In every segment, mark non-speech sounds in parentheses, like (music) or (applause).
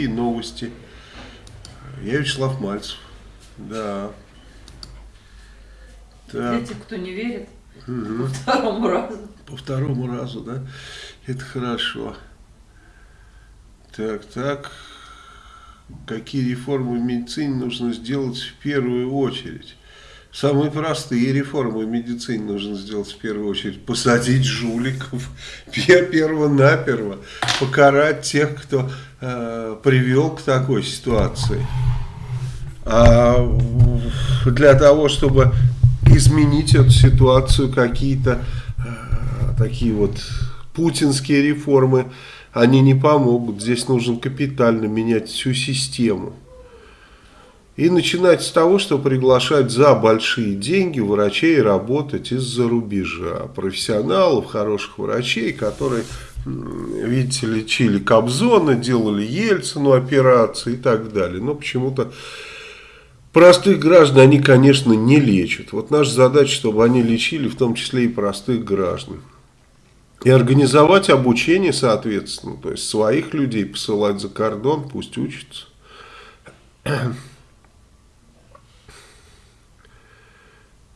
Какие новости? Я Вячеслав Мальцев. Да. Так. Для тех, кто не верит, угу. по второму разу. По второму разу, да? Это хорошо. Так, так. Какие реформы в медицине нужно сделать в первую очередь? Самые простые реформы в медицине нужно сделать в первую очередь. Посадить жуликов (laughs) перво-наперво, покарать тех, кто э, привел к такой ситуации. А для того, чтобы изменить эту ситуацию, какие-то э, такие вот путинские реформы, они не помогут. Здесь нужно капитально менять всю систему. И начинать с того, что приглашать за большие деньги врачей работать из-за рубежа. Профессионалов, хороших врачей, которые, видите, лечили Кобзона, делали Ельцину операции и так далее. Но почему-то простых граждан они, конечно, не лечат. Вот наша задача, чтобы они лечили в том числе и простых граждан. И организовать обучение, соответственно, то есть своих людей посылать за кордон, пусть учатся.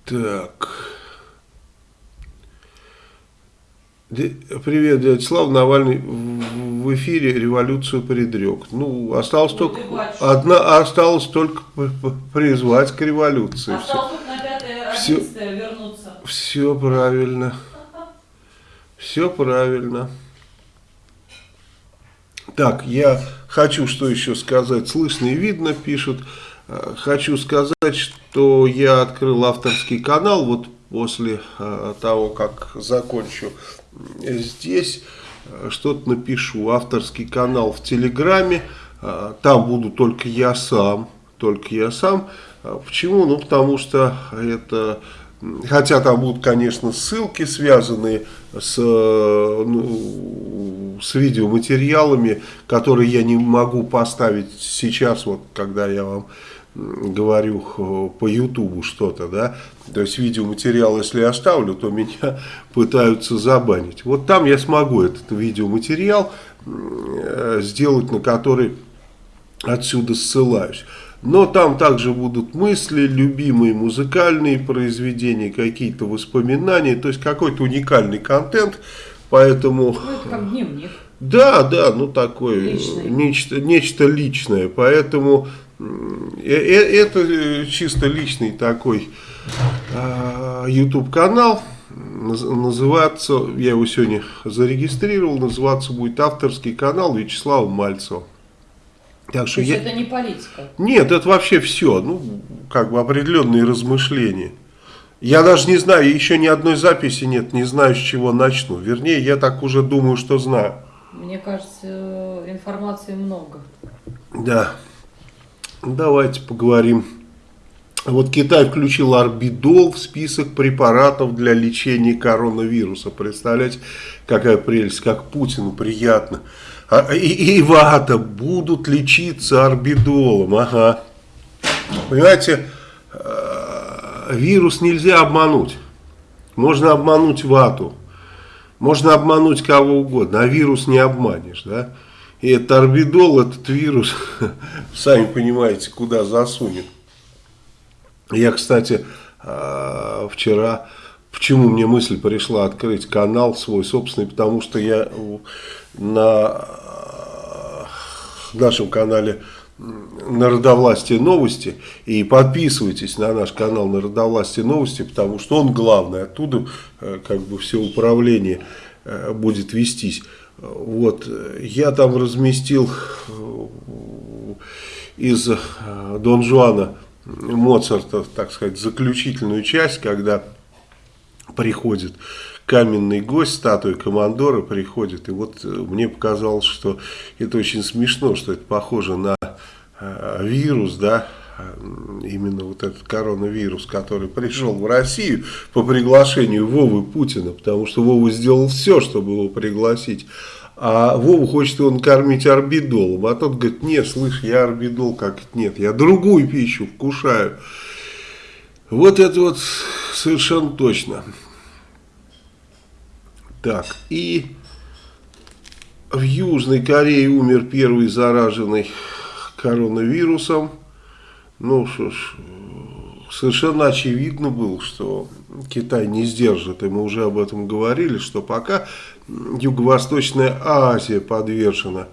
Так. Привет, дядя Слав. Навальный в эфире революцию предрек. Ну, осталось ну, только, одна, осталось только призвать к революции. Осталось только на 5 все, вернуться. Все правильно. Все правильно. Так, я хочу что еще сказать. Слышно и видно, пишут. Э, хочу сказать, что я открыл авторский канал вот после э, того, как закончу здесь. Э, что-то напишу. Авторский канал в Телеграме. Там буду только я сам. Только я сам. Почему? Ну, потому что это... Хотя там будут, конечно, ссылки, связанные с, ну, с видеоматериалами, которые я не могу поставить сейчас, вот когда я вам говорю по Ютубу что-то, да, то есть видеоматериал, если я оставлю, то меня пытаются забанить. Вот там я смогу этот видеоматериал э, сделать, на который отсюда ссылаюсь. Но там также будут мысли, любимые музыкальные произведения, какие-то воспоминания, то есть какой-то уникальный контент, поэтому... Ну, это как дневник. Да, да, ну такое, нечто, нечто личное, поэтому это чисто личный такой а, YouTube канал. Называться, я его сегодня зарегистрировал, называться будет авторский канал Вячеслава Мальцева. Так что То я... это не политика? Нет, это вообще все, ну, как бы определенные размышления. Я даже не знаю, еще ни одной записи нет, не знаю, с чего начну. Вернее, я так уже думаю, что знаю. Мне кажется, информации много. Да. Давайте поговорим. Вот Китай включил орбидол в список препаратов для лечения коронавируса. Представляете, какая прелесть, как Путину приятно. А, и, и вата будут лечиться орбидолом. Ага. Понимаете, э, вирус нельзя обмануть. Можно обмануть вату. Можно обмануть кого угодно, а вирус не обманешь, да? И этот орбидол, этот вирус, (laughs) сами понимаете, куда засунет. Я, кстати, а, вчера, почему мне мысль пришла открыть канал свой собственный, потому что я на нашем канале Народовластие новости и подписывайтесь на наш канал Народовластие новости, потому что он главный, оттуда э, как бы все управление э, будет вестись. Вот, я там разместил э, из э, Дон Жуана Моцарта, так сказать, заключительную часть, когда приходит каменный гость, статуя командора приходит. И вот э, мне показалось, что это очень смешно, что это похоже на вирус, да, именно вот этот коронавирус, который пришел в Россию по приглашению Вовы Путина, потому что Вова сделал все, чтобы его пригласить. А Вова хочет его накормить орбидолом. А тот говорит, нет, слышь, я орбидол как нет, я другую пищу вкушаю. Вот это вот совершенно точно. Так, и в Южной Корее умер первый зараженный коронавирусом. Ну что ж, совершенно очевидно было, что Китай не сдержит, и мы уже об этом говорили, что пока Юго-Восточная Азия подвержена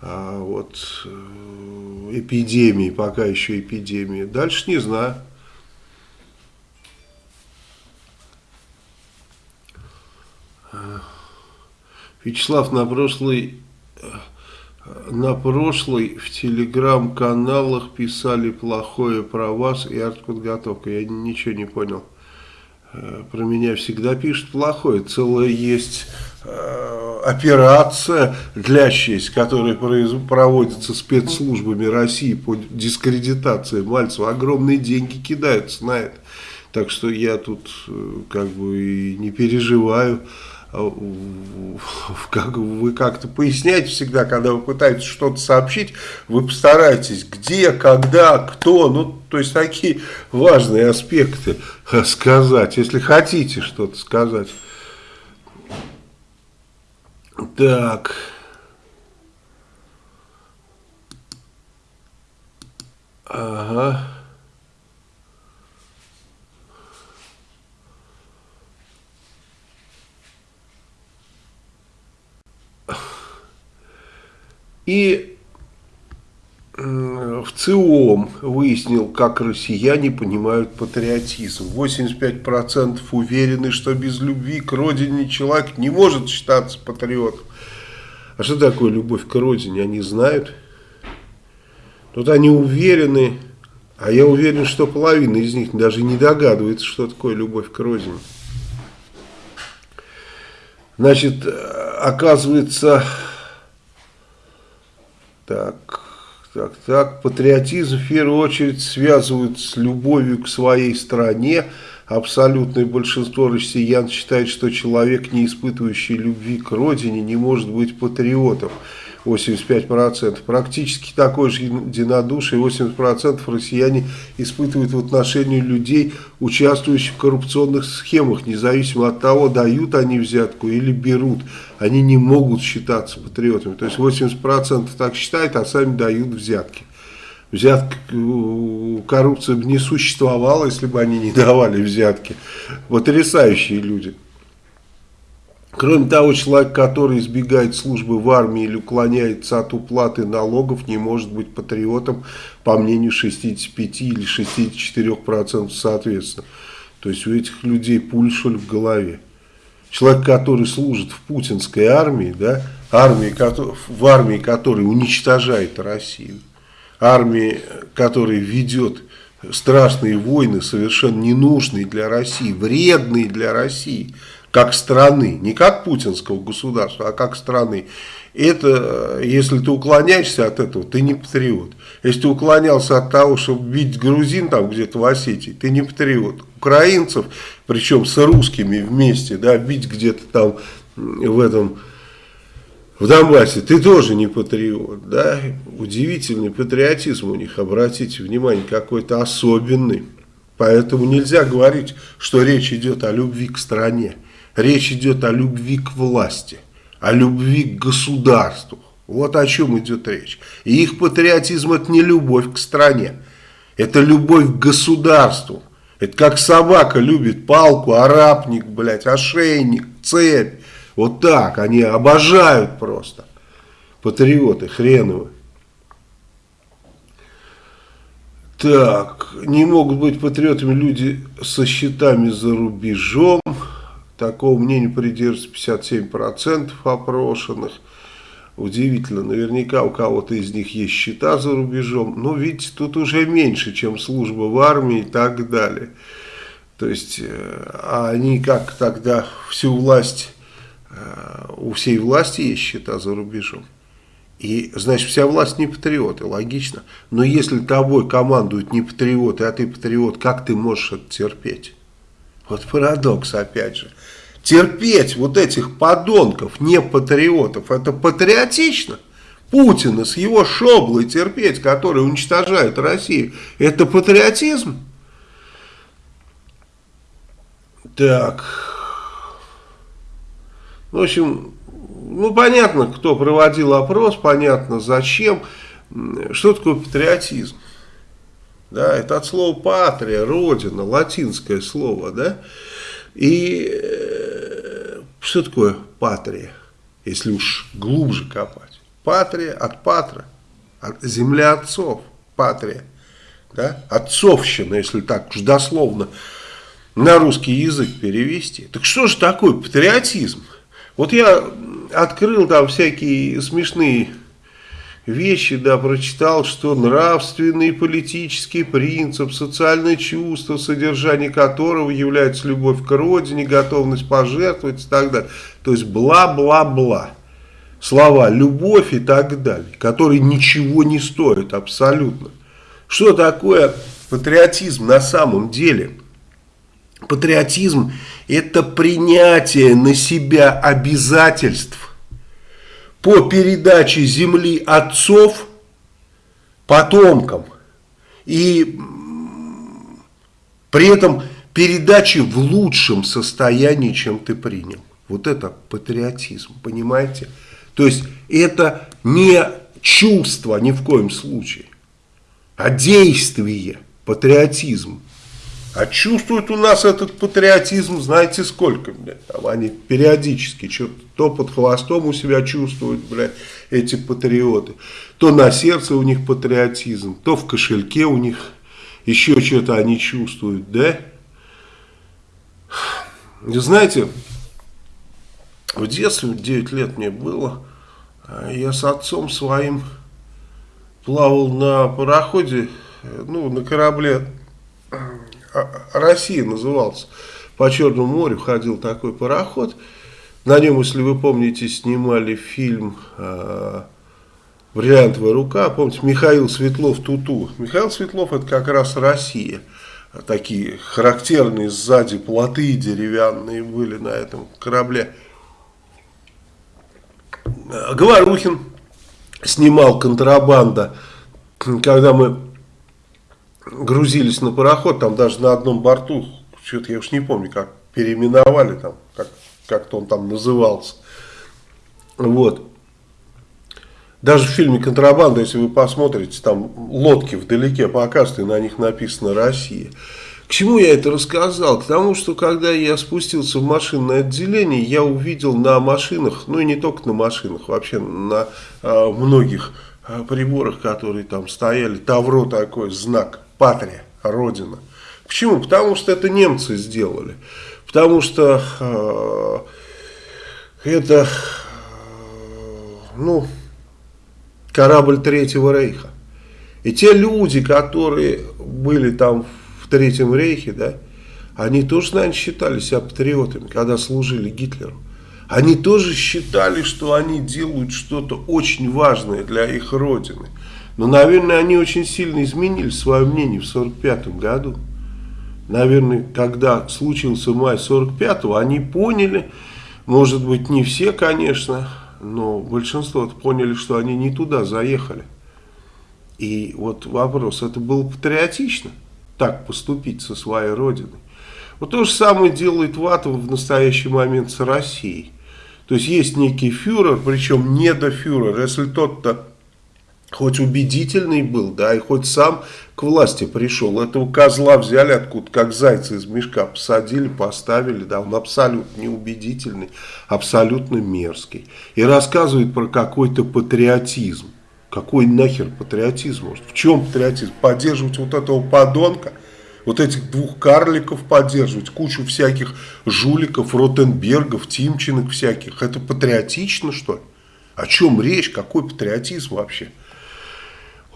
а, вот, э, эпидемии, пока еще эпидемии, дальше не знаю. Вячеслав, на прошлый на прошлой в телеграм-каналах писали плохое про вас и артподготовка. Я ничего не понял. Э, про меня всегда пишут плохое. Целая есть э, операция, длящаяся, которая проводится спецслужбами России по дискредитации Мальцева. Огромные деньги кидаются на это. Так что я тут э, как бы и не переживаю. Э, как, вы как-то поясняете всегда, когда вы пытаетесь что-то сообщить, вы постарайтесь, где, когда, кто, ну, то есть такие важные аспекты сказать, если хотите что-то сказать. Так. Ага. И в ЦИОМ выяснил, как россияне понимают патриотизм. 85% уверены, что без любви к родине человек не может считаться патриотом. А что такое любовь к родине, они знают. Тут они уверены, а я уверен, что половина из них даже не догадывается, что такое любовь к родине. Значит, оказывается, так, так, так. Патриотизм в первую очередь связывают с любовью к своей стране. Абсолютное большинство россиян считает, что человек, не испытывающий любви к родине, не может быть патриотом. 85%. Практически такое же единодушие, 80% россияне испытывают в отношении людей, участвующих в коррупционных схемах, независимо от того, дают они взятку или берут. Они не могут считаться патриотами. То есть 80% так считают, а сами дают взятки. Взятка, коррупция бы не существовала, если бы они не давали взятки. Потрясающие люди. Кроме того, человек, который избегает службы в армии или уклоняется от уплаты налогов, не может быть патриотом, по мнению 65 или 64% соответственно. То есть у этих людей пуль, что ли, в голове. Человек, который служит в путинской армии, да, армии, в армии, которая уничтожает Россию, армии, которая ведет страшные войны, совершенно ненужные для России, вредные для России – как страны, не как путинского государства, а как страны. Это, если ты уклоняешься от этого, ты не патриот. Если ты уклонялся от того, чтобы бить грузин там где-то в Осетии, ты не патриот. Украинцев, причем с русскими вместе, да, бить где-то там в этом, в Донбассе, ты тоже не патриот, да. Удивительный патриотизм у них, обратите внимание, какой-то особенный. Поэтому нельзя говорить, что речь идет о любви к стране. Речь идет о любви к власти, о любви к государству. Вот о чем идет речь. И их патриотизм это не любовь к стране, это любовь к государству. Это как собака любит палку, арапник, блядь, ошейник, цепь. Вот так, они обожают просто. Патриоты хреновые. Так, не могут быть патриотами люди со счетами за рубежом. Такого мнения придерживается 57% опрошенных. Удивительно, наверняка у кого-то из них есть счета за рубежом. Но видите, тут уже меньше, чем служба в армии и так далее. То есть, э, а они как тогда всю власть, э, у всей власти есть счета за рубежом. И, значит, вся власть не патриоты, логично. Но если тобой командуют не патриоты, а ты патриот, как ты можешь это терпеть? Вот парадокс, опять же терпеть вот этих подонков, не патриотов, это патриотично. Путина с его шоблой терпеть, который уничтожает Россию, это патриотизм? Так, в общем, ну, понятно, кто проводил опрос, понятно, зачем. Что такое патриотизм? Да, это от слова патрия, родина, латинское слово, да. И э, что такое патрия, если уж глубже копать? Патрия от патра, от земля отцов, патрия, да, отцовщина, если так уж дословно на русский язык перевести. Так что же такое патриотизм? Вот я открыл там всякие смешные вещи, да, прочитал, что нравственный политический принцип, социальное чувство, содержание которого является любовь к родине, готовность пожертвовать и так далее. То есть бла-бла-бла. Слова «любовь» и так далее, которые ничего не стоят абсолютно. Что такое патриотизм на самом деле? Патриотизм – это принятие на себя обязательств по передаче земли отцов потомкам и при этом передаче в лучшем состоянии, чем ты принял. Вот это патриотизм, понимаете? То есть это не чувство ни в коем случае, а действие, патриотизм. А чувствуют у нас этот патриотизм, знаете сколько, блядь, там они периодически что то под хвостом у себя чувствуют, блядь, эти патриоты, то на сердце у них патриотизм, то в кошельке у них еще что-то они чувствуют, да? Знаете, в детстве, 9 лет мне было, а я с отцом своим плавал на пароходе, ну, на корабле Россия назывался. По Черному морю ходил такой пароход. На нем, если вы помните, снимали фильм э, «Бриллиантовая рука». Помните, Михаил Светлов «Туту». Михаил Светлов это как раз Россия. Такие характерные сзади плоты деревянные были на этом корабле. Говорухин снимал «Контрабанда», когда мы грузились на пароход, там даже на одном борту, что-то я уж не помню, как переименовали там, как, как-то он там назывался. Вот. Даже в фильме «Контрабанда», если вы посмотрите, там лодки вдалеке показывают, и на них написано «Россия». К чему я это рассказал? К тому, что когда я спустился в машинное отделение, я увидел на машинах, ну и не только на машинах, вообще на а, многих а, приборах, которые там стояли, тавро такой, знак патрия, родина. Почему? Потому что это немцы сделали. Потому что э, это, ну, корабль Третьего Рейха. И те люди, которые были там в Третьем Рейхе, да, они тоже, наверное, считали себя патриотами, когда служили Гитлеру. Они тоже считали, что они делают что-то очень важное для их родины. Но, наверное, они очень сильно изменили свое мнение в 1945 году. Наверное, когда случился май 45-го, они поняли, может быть, не все, конечно, но большинство поняли, что они не туда заехали. И вот вопрос, это было патриотично, так поступить со своей родиной? Вот то же самое делает Ватов в настоящий момент с Россией. То есть есть некий фюрер, причем недофюрер. Если тот-то хоть убедительный был, да, и хоть сам к власти пришел. Этого козла взяли откуда, как зайца из мешка, посадили, поставили, да, он абсолютно неубедительный, абсолютно мерзкий. И рассказывает про какой-то патриотизм. Какой нахер патриотизм? Может, в чем патриотизм? Поддерживать вот этого подонка? Вот этих двух карликов поддерживать, кучу всяких жуликов, Ротенбергов, Тимчинок всяких. Это патриотично, что ли? О чем речь? Какой патриотизм вообще?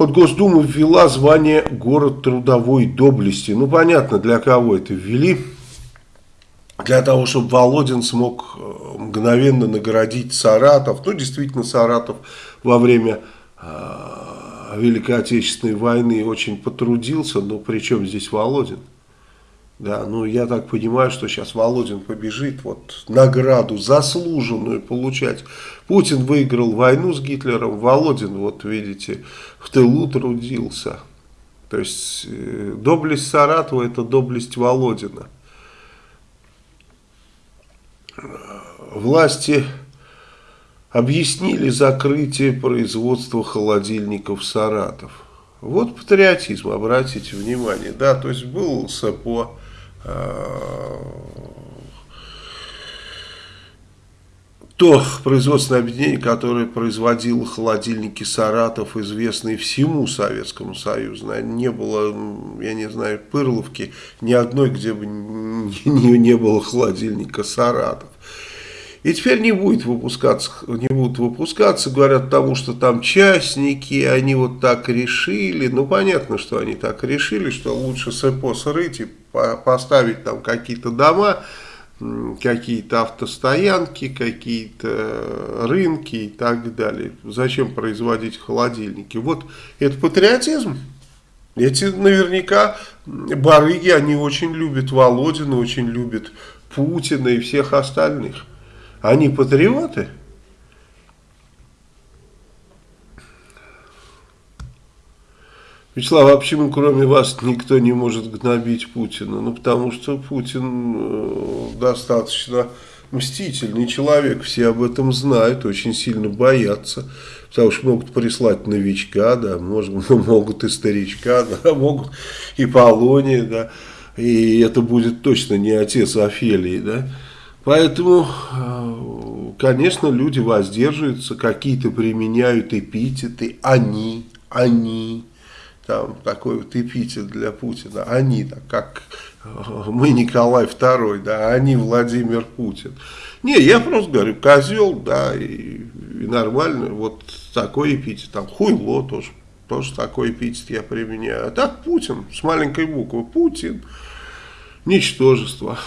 Вот Госдума ввела звание город трудовой доблести. Ну, понятно, для кого это ввели. Для того, чтобы Володин смог э, мгновенно наградить Саратов. Ну, действительно, Саратов во время э, Великой Отечественной войны очень потрудился. Но при чем здесь Володин? Да, ну я так понимаю, что сейчас Володин побежит вот награду заслуженную получать. Путин выиграл войну с Гитлером, Володин, вот видите, в тылу трудился. То есть э, доблесть Саратова это доблесть Володина. Власти объяснили закрытие производства холодильников Саратов. Вот патриотизм, обратите внимание. Да, то есть был СЭПО, э, то производственное объединение, которое производило холодильники Саратов, известные всему Советскому Союзу. Не было, я не знаю, Пырловки ни одной, где бы (laughs) не, не было холодильника Саратов. И теперь не будет выпускаться, не будут выпускаться, говорят, потому что там частники, они вот так решили. Ну, понятно, что они так решили, что лучше СЭПО срыть и поставить там какие-то дома, какие-то автостоянки, какие-то рынки и так далее. Зачем производить холодильники? Вот это патриотизм. Эти наверняка барыги, они очень любят Володина, очень любят Путина и всех остальных. Они патриоты? Вячеслав, а почему кроме вас никто не может гнобить Путина? Ну, потому что Путин э, достаточно мстительный человек, все об этом знают, очень сильно боятся, потому что могут прислать новичка, да, может, (laughs) могут и старичка, да, (laughs) могут и Полония, да, и это будет точно не отец Офелии, да. Поэтому, э, конечно, люди воздерживаются, какие-то применяют эпитеты, они, они, там такой вот эпитет для Путина, они, так как э, мы Николай II, да, они Владимир Путин. Не, я просто говорю, козел, да, и, и нормально, вот такой эпитет, там хуйло тоже, тоже такой эпитет я применяю. А так Путин, с маленькой буквы, Путин, ничтожество.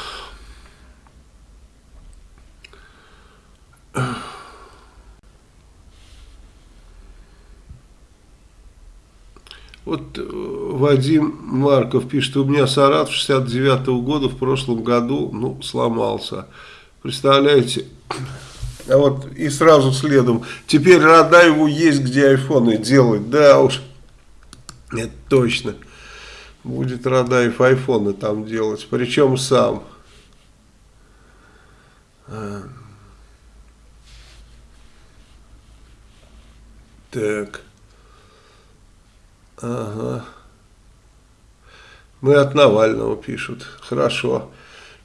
Вот э, Вадим Марков пишет, у меня Саратов 69 -го года в прошлом году ну, сломался. Представляете? (clears throat) А вот и сразу следом, теперь Радаеву есть где айфоны делать. Да уж, это точно. Будет Радаев айфоны там делать, причем сам. Так. Ага. Мы от Навального пишут. Хорошо.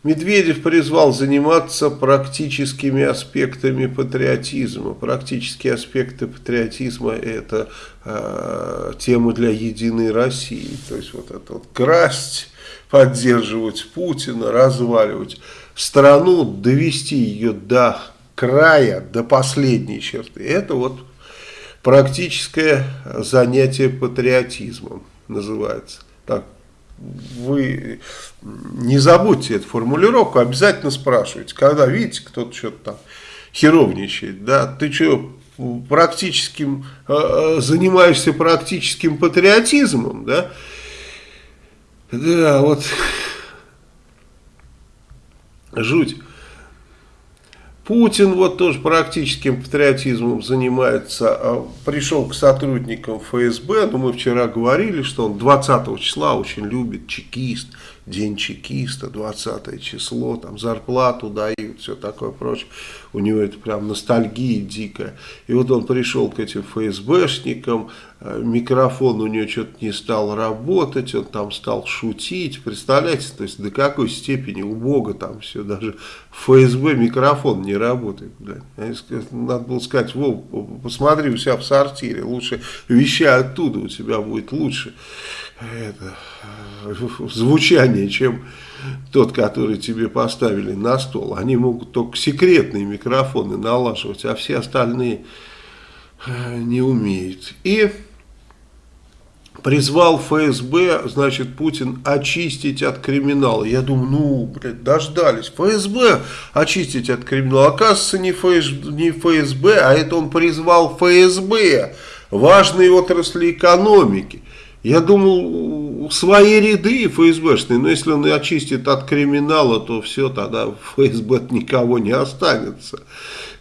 Медведев призвал заниматься практическими аспектами патриотизма. Практические аспекты патриотизма это э, тема для Единой России. То есть вот это вот красть, поддерживать Путина, разваливать страну, довести ее до края, до последней черты. Это вот Практическое занятие патриотизмом называется. Так, вы не забудьте эту формулировку, обязательно спрашивайте. Когда видите, кто-то что-то там херовничает, да, ты что, практическим, э, э, занимаешься практическим патриотизмом, да, да, вот, жуть. Путин вот тоже практическим патриотизмом занимается, а, пришел к сотрудникам ФСБ, но мы вчера говорили, что он 20 числа очень любит чекист, день чекиста, 20 число, там зарплату дают, все такое прочее. У него это прям ностальгия дикая. И вот он пришел к этим ФСБшникам, э, микрофон у него что-то не стал работать, он там стал шутить. Представляете, то есть до какой степени у Бога там все, даже ФСБ микрофон не работает. Надо было сказать, Вов, посмотри у себя в сортире, лучше вещай оттуда, у тебя будет лучше это, звучание, чем тот, который тебе поставили на стол. Они могут только секретные микрофоны налаживать, а все остальные э, не умеют. И призвал ФСБ, значит, Путин очистить от криминала. Я думаю, ну, блядь, дождались. ФСБ очистить от криминала. Оказывается, не, ФС, не ФСБ, а это он призвал ФСБ, важные отрасли экономики. Я думал, свои ряды ФСБшные, но если он очистит от криминала, то все, тогда в ФСБ никого не останется.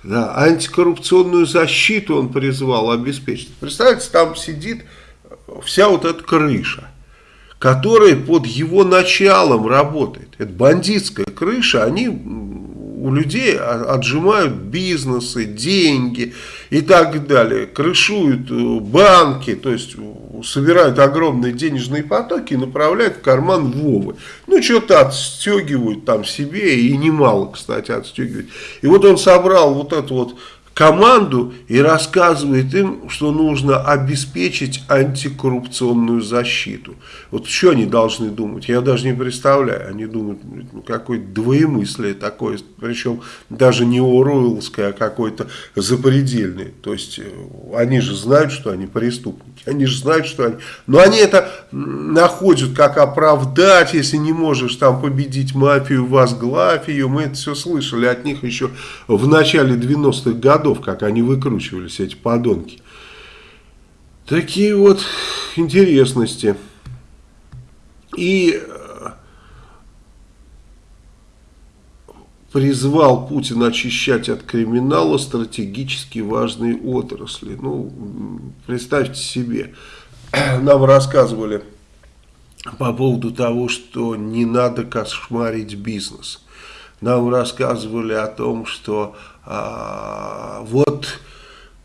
Да, антикоррупционную защиту он призвал обеспечить. Представляете, там сидит вся вот эта крыша, которая под его началом работает. Это бандитская крыша, они у людей отжимают бизнесы, деньги и так далее, крышуют э, банки, то есть собирают огромные денежные потоки и направляют в карман Вовы. Ну, что-то отстегивают там себе, и немало, кстати, отстегивают. И вот он собрал вот эту вот команду и рассказывает им, что нужно обеспечить антикоррупционную защиту. Вот что они должны думать, я даже не представляю. Они думают, ну, какое-то двоемыслие такое, причем даже не Оруэллское, а какое-то запредельное. То есть, э, они же знают, что они преступники, они же знают, что они... Но они это находят, как оправдать, если не можешь там победить мафию, возглавь ее. Мы это все слышали от них еще в начале 90-х годов годов, как они выкручивались, эти подонки. Такие вот интересности. И э, призвал Путин очищать от криминала стратегически важные отрасли. Ну, представьте себе, (clears throat) нам рассказывали по поводу того, что не надо кошмарить бизнес. Нам рассказывали о том, что а, вот,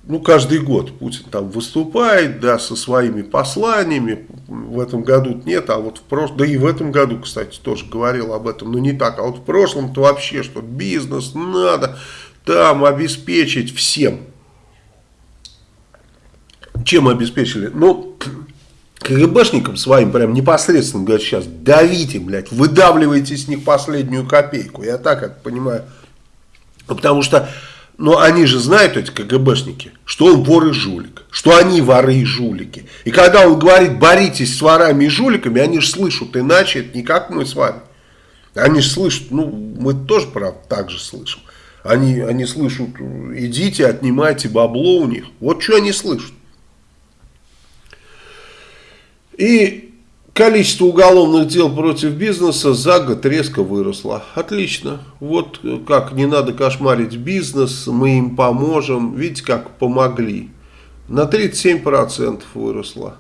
ну, каждый год Путин там выступает, да, со своими посланиями, в этом году нет, а вот в прошлом, да и в этом году, кстати, тоже говорил об этом, но не так, а вот в прошлом-то вообще, что бизнес надо там обеспечить всем. Чем обеспечили? Ну, КГБшникам своим прям непосредственно говорят сейчас, давите, блядь, выдавливайте с них последнюю копейку. Я так это понимаю. Потому что, ну, они же знают, эти КГБшники, что он вор и жулик, что они воры и жулики. И когда он говорит, боритесь с ворами и жуликами, они же слышат иначе, это не как мы с вами. Они же слышат, ну, мы тоже, правда, так же слышим. Они, они слышат, идите, отнимайте бабло у них. Вот что они слышат. И Количество уголовных дел против бизнеса за год резко выросло. Отлично. Вот как не надо кошмарить бизнес, мы им поможем. Видите, как помогли. На 37% выросло.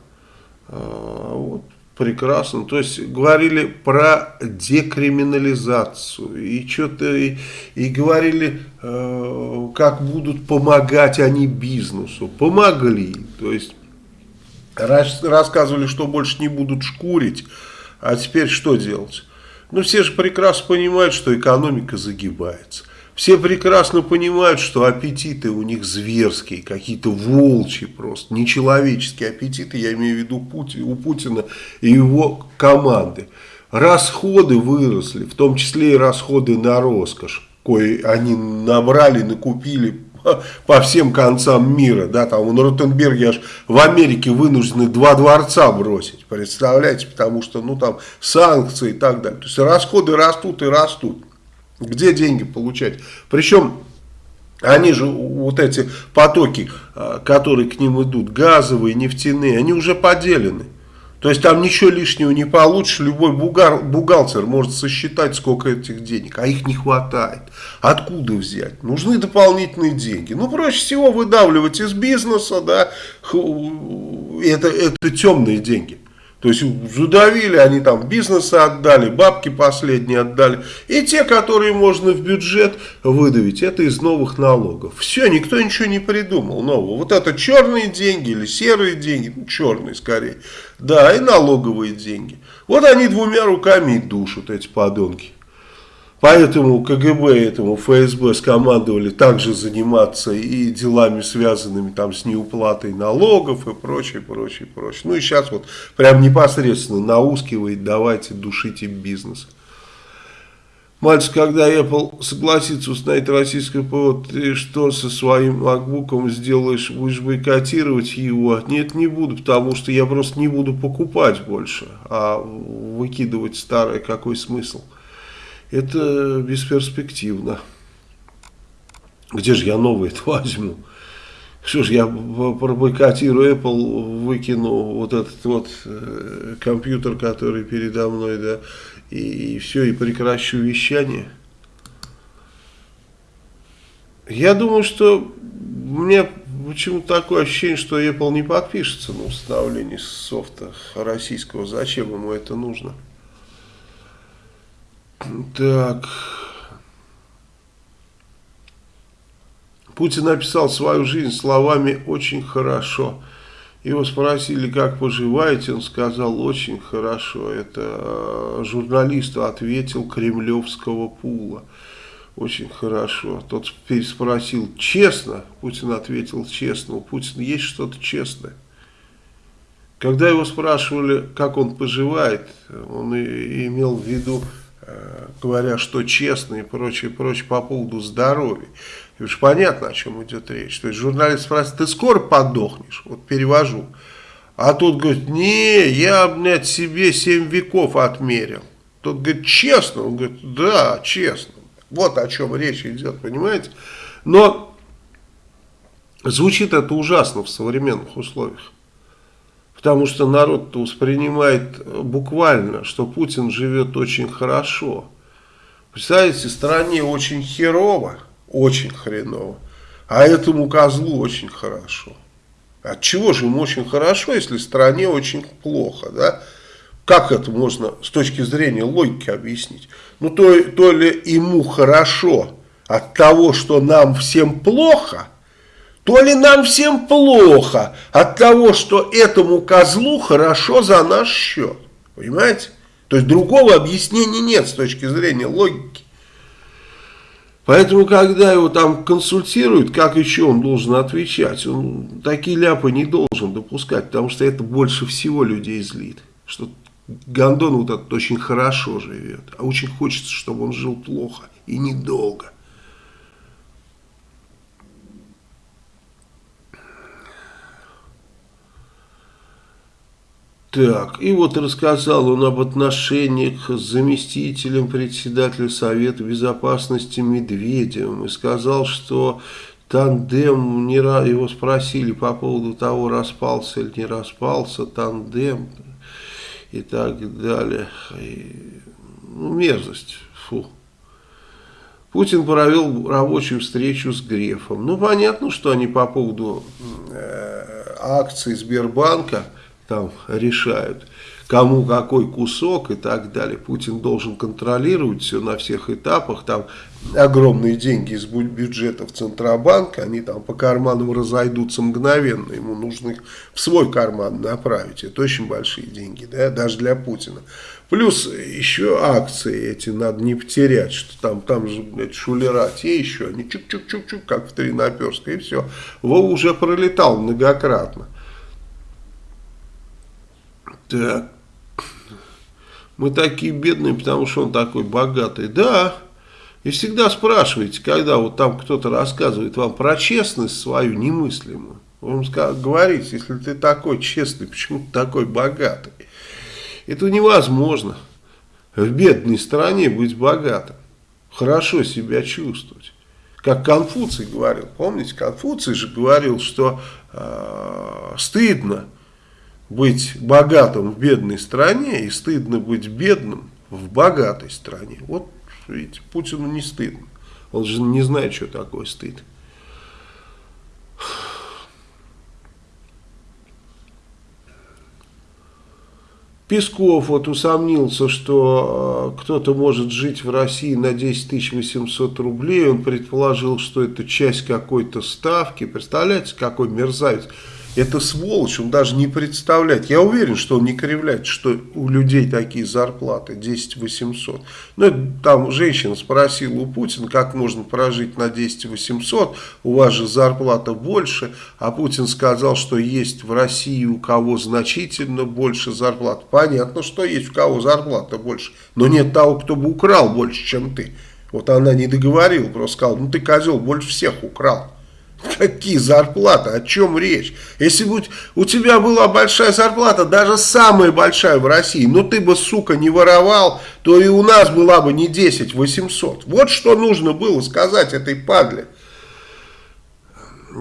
А, вот, прекрасно. То есть говорили про декриминализацию. И что-то и, и говорили, э, как будут помогать они бизнесу. Помогли. То есть рассказывали, что больше не будут шкурить, а теперь что делать? Ну, все же прекрасно понимают, что экономика загибается. Все прекрасно понимают, что аппетиты у них зверские, какие-то волчьи просто, нечеловеческие аппетиты, я имею в виду Пути, у Путина и его команды. Расходы выросли, в том числе и расходы на роскошь, кое они набрали, накупили (laughs) по всем концам мира, да, там на Ротенберге аж в Америке вынуждены два дворца бросить, представляете, потому что, ну, там санкции и так далее. То есть расходы растут и растут. Где деньги получать? Причем они же, вот эти потоки, а, которые к ним идут, газовые, нефтяные, они уже поделены. То есть там ничего лишнего не получишь, любой бухгал, бухгалтер может сосчитать, сколько этих денег, а их не хватает. Откуда взять? Нужны дополнительные деньги. Ну, проще всего выдавливать из бизнеса, да, это, это темные деньги. То есть задавили, они там бизнесы отдали, бабки последние отдали. И те, которые можно в бюджет выдавить, это из новых налогов. Все, никто ничего не придумал нового. Вот это черные деньги или серые деньги, ну, черные скорее. Да, и налоговые деньги. Вот они двумя руками и душат, эти подонки. Поэтому КГБ, этому ФСБ скомандовали также заниматься и делами, связанными там с неуплатой налогов и прочее, прочее, прочее. Ну и сейчас вот прям непосредственно наускивает, давайте душите бизнес. Мальчик, когда Apple согласится установить российское ПО, ты что со своим MacBook сделаешь? Будешь бойкотировать его? Нет, не буду, потому что я просто не буду покупать больше, а выкидывать старое, какой смысл? Это бесперспективно. Где же я новый это возьму? Что ж, я пробойкотирую Apple, выкину вот этот вот э, компьютер, который передо мной, да, и, и все, и прекращу вещание. Я думаю, что у меня почему-то такое ощущение, что Apple не подпишется на установление софта российского. Зачем ему это нужно? Так. Путин описал свою жизнь словами «очень хорошо». Его спросили, как поживаете, он сказал, очень хорошо. Это э, журналисту ответил кремлевского пула. Очень хорошо. Тот переспросил, честно? Путин ответил, честно. У Путина есть что-то честное. Когда его спрашивали, как он поживает, он имел в виду, говоря, что честно и прочее, прочее по поводу здоровья. И уж понятно, о чем идет речь. То есть журналист спрашивает, ты скоро подохнешь? Вот перевожу. А тут говорит, не, я, блядь, себе 7 веков отмерил. Тот говорит, честно? Он говорит, да, честно. Вот о чем речь идет, понимаете? Но звучит это ужасно в современных условиях. Потому что народ воспринимает буквально, что Путин живет очень хорошо. Представляете, стране очень херово очень хреново. А этому козлу очень хорошо. От чего же ему очень хорошо, если стране очень плохо, да? Как это можно с точки зрения логики объяснить? Ну, то, то ли ему хорошо от того, что нам всем плохо, то ли нам всем плохо от того, что этому козлу хорошо за наш счет. Понимаете? То есть другого объяснения нет с точки зрения логики. Поэтому, когда его там консультируют, как еще он должен отвечать, он такие ляпы не должен допускать, потому что это больше всего людей злит. Что Гондон вот этот очень хорошо живет, а очень хочется, чтобы он жил плохо и недолго. Так, и вот рассказал он об отношениях с заместителем председателя Совета Безопасности Медведевым и сказал, что тандем, не, его спросили по поводу того, распался или не распался тандем и так далее. И, ну, мерзость, фу. Путин провел рабочую встречу с Грефом. Ну, понятно, что они по поводу э, акций Сбербанка там решают, кому какой кусок и так далее. Путин должен контролировать все на всех этапах, там огромные деньги из бюджетов Центробанка, они там по карманам разойдутся мгновенно, ему нужно их в свой карман направить, это очень большие деньги, да, даже для Путина. Плюс еще акции эти надо не потерять, что там, там же, блядь, шулера, те еще, они чук-чук-чук-чук, как в Тринаперской, и все. Вова уже пролетал многократно. Так. Мы такие бедные, потому что он такой богатый. Да. И всегда спрашиваете, когда вот там кто-то рассказывает вам про честность свою немыслимую. Вы говорите, если ты такой честный, почему ты такой богатый? Это невозможно. В бедной стране быть богатым. Хорошо себя чувствовать. Как Конфуций говорил. Помните, Конфуций же говорил, что э, стыдно быть богатым в бедной стране и стыдно быть бедным в богатой стране. Вот, видите, Путину не стыдно. Он же не знает, что такое стыд. Песков вот усомнился, что э, кто-то может жить в России на 10 800 рублей. Он предположил, что это часть какой-то ставки. Представляете, какой мерзавец. Это сволочь, он даже не представляет. Я уверен, что он не кривляет, что у людей такие зарплаты 10 800. Ну, там женщина спросила у Путина, как можно прожить на 10 800, у вас же зарплата больше, а Путин сказал, что есть в России у кого значительно больше зарплат. Понятно, что есть у кого зарплата больше, но нет того, кто бы украл больше, чем ты. Вот она не договорила, просто сказала, ну ты козел больше всех украл. Какие зарплаты? О чем речь? Если бы у тебя была большая зарплата, даже самая большая в России, но ты бы, сука, не воровал, то и у нас была бы не 10 800. Вот что нужно было сказать этой падле.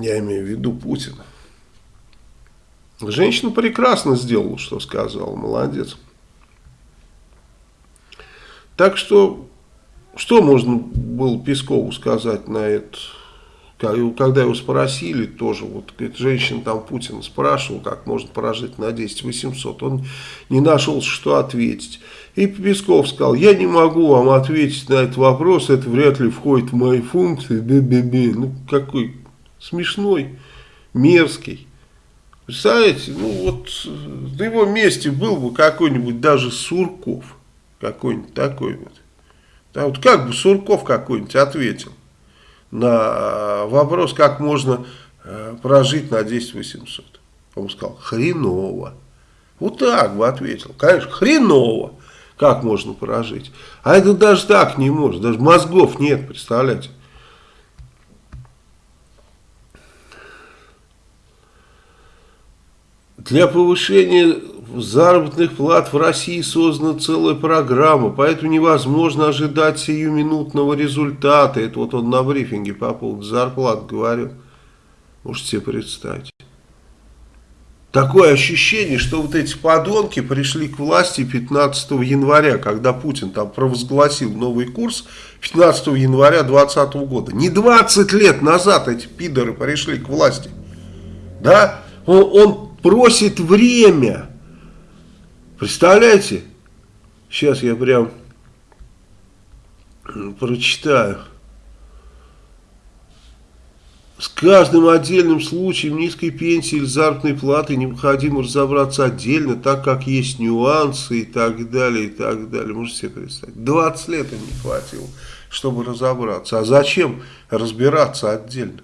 Я имею в виду Путина. Женщина прекрасно сделала, что сказала. Молодец. Так что, что можно было Пескову сказать на это? Когда его спросили, тоже, вот женщина там Путин спрашивал, как можно прожить на 10 800, он не нашел, что ответить. И Песков сказал, я не могу вам ответить на этот вопрос, это вряд ли входит в мои функции, бе-бе-бе. Ну, какой смешной, мерзкий. Представляете, ну вот на его месте был бы какой-нибудь даже Сурков, какой-нибудь такой вот. Да, вот как бы Сурков какой-нибудь ответил на вопрос, как можно э, прожить на 10 800. Он сказал, хреново. Вот так бы ответил. Конечно, хреново. Как можно прожить? А это даже так не может. Даже мозгов нет, представляете? Для повышения заработных плат в России создана целая программа, поэтому невозможно ожидать сиюминутного результата. Это вот он на брифинге по поводу зарплат говорил. Можете себе представить. Такое ощущение, что вот эти подонки пришли к власти 15 января, когда Путин там провозгласил новый курс 15 января 2020 года. Не 20 лет назад эти пидоры пришли к власти. Да? Он, он просит время. Представляете? Сейчас я прям прочитаю. С каждым отдельным случаем низкой пенсии или заработной платы необходимо разобраться отдельно, так как есть нюансы и так далее, и так далее. Можете себе представить? 20 лет им не хватило, чтобы разобраться. А зачем разбираться отдельно?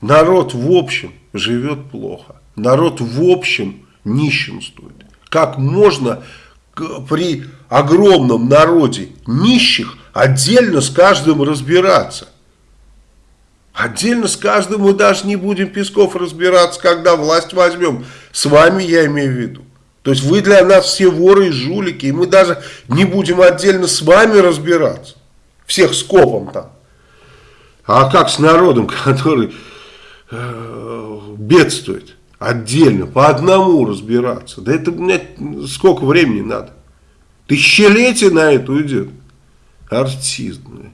Народ в общем живет плохо. Народ в общем нищенствует. Как можно при огромном народе нищих отдельно с каждым разбираться? Отдельно с каждым мы даже не будем Песков разбираться, когда власть возьмем. С вами я имею в виду. То есть вы для нас все воры и жулики, и мы даже не будем отдельно с вами разбираться. Всех скопом там. А как с народом, (laughs) который э, бедствует? Отдельно, по одному разбираться. Да это, блядь, сколько времени надо? Тысячелетие на это уйдет. Артист, блядь.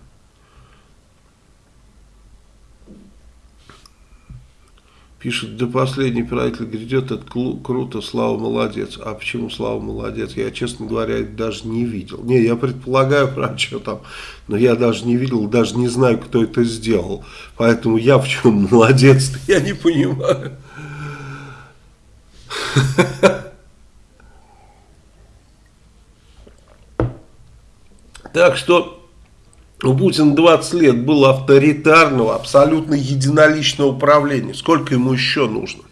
Пишет, до последний правитель грядет, это круто, Слава молодец. А почему Слава молодец? Я, честно говоря, даже не видел. Не, я предполагаю, (laughs) про что там, но я даже не видел, даже не знаю, кто это сделал. Поэтому я в чем молодец я не понимаю. (laughs) Так что у Путина 20 лет было авторитарного, абсолютно единоличного управления. Сколько ему еще нужно?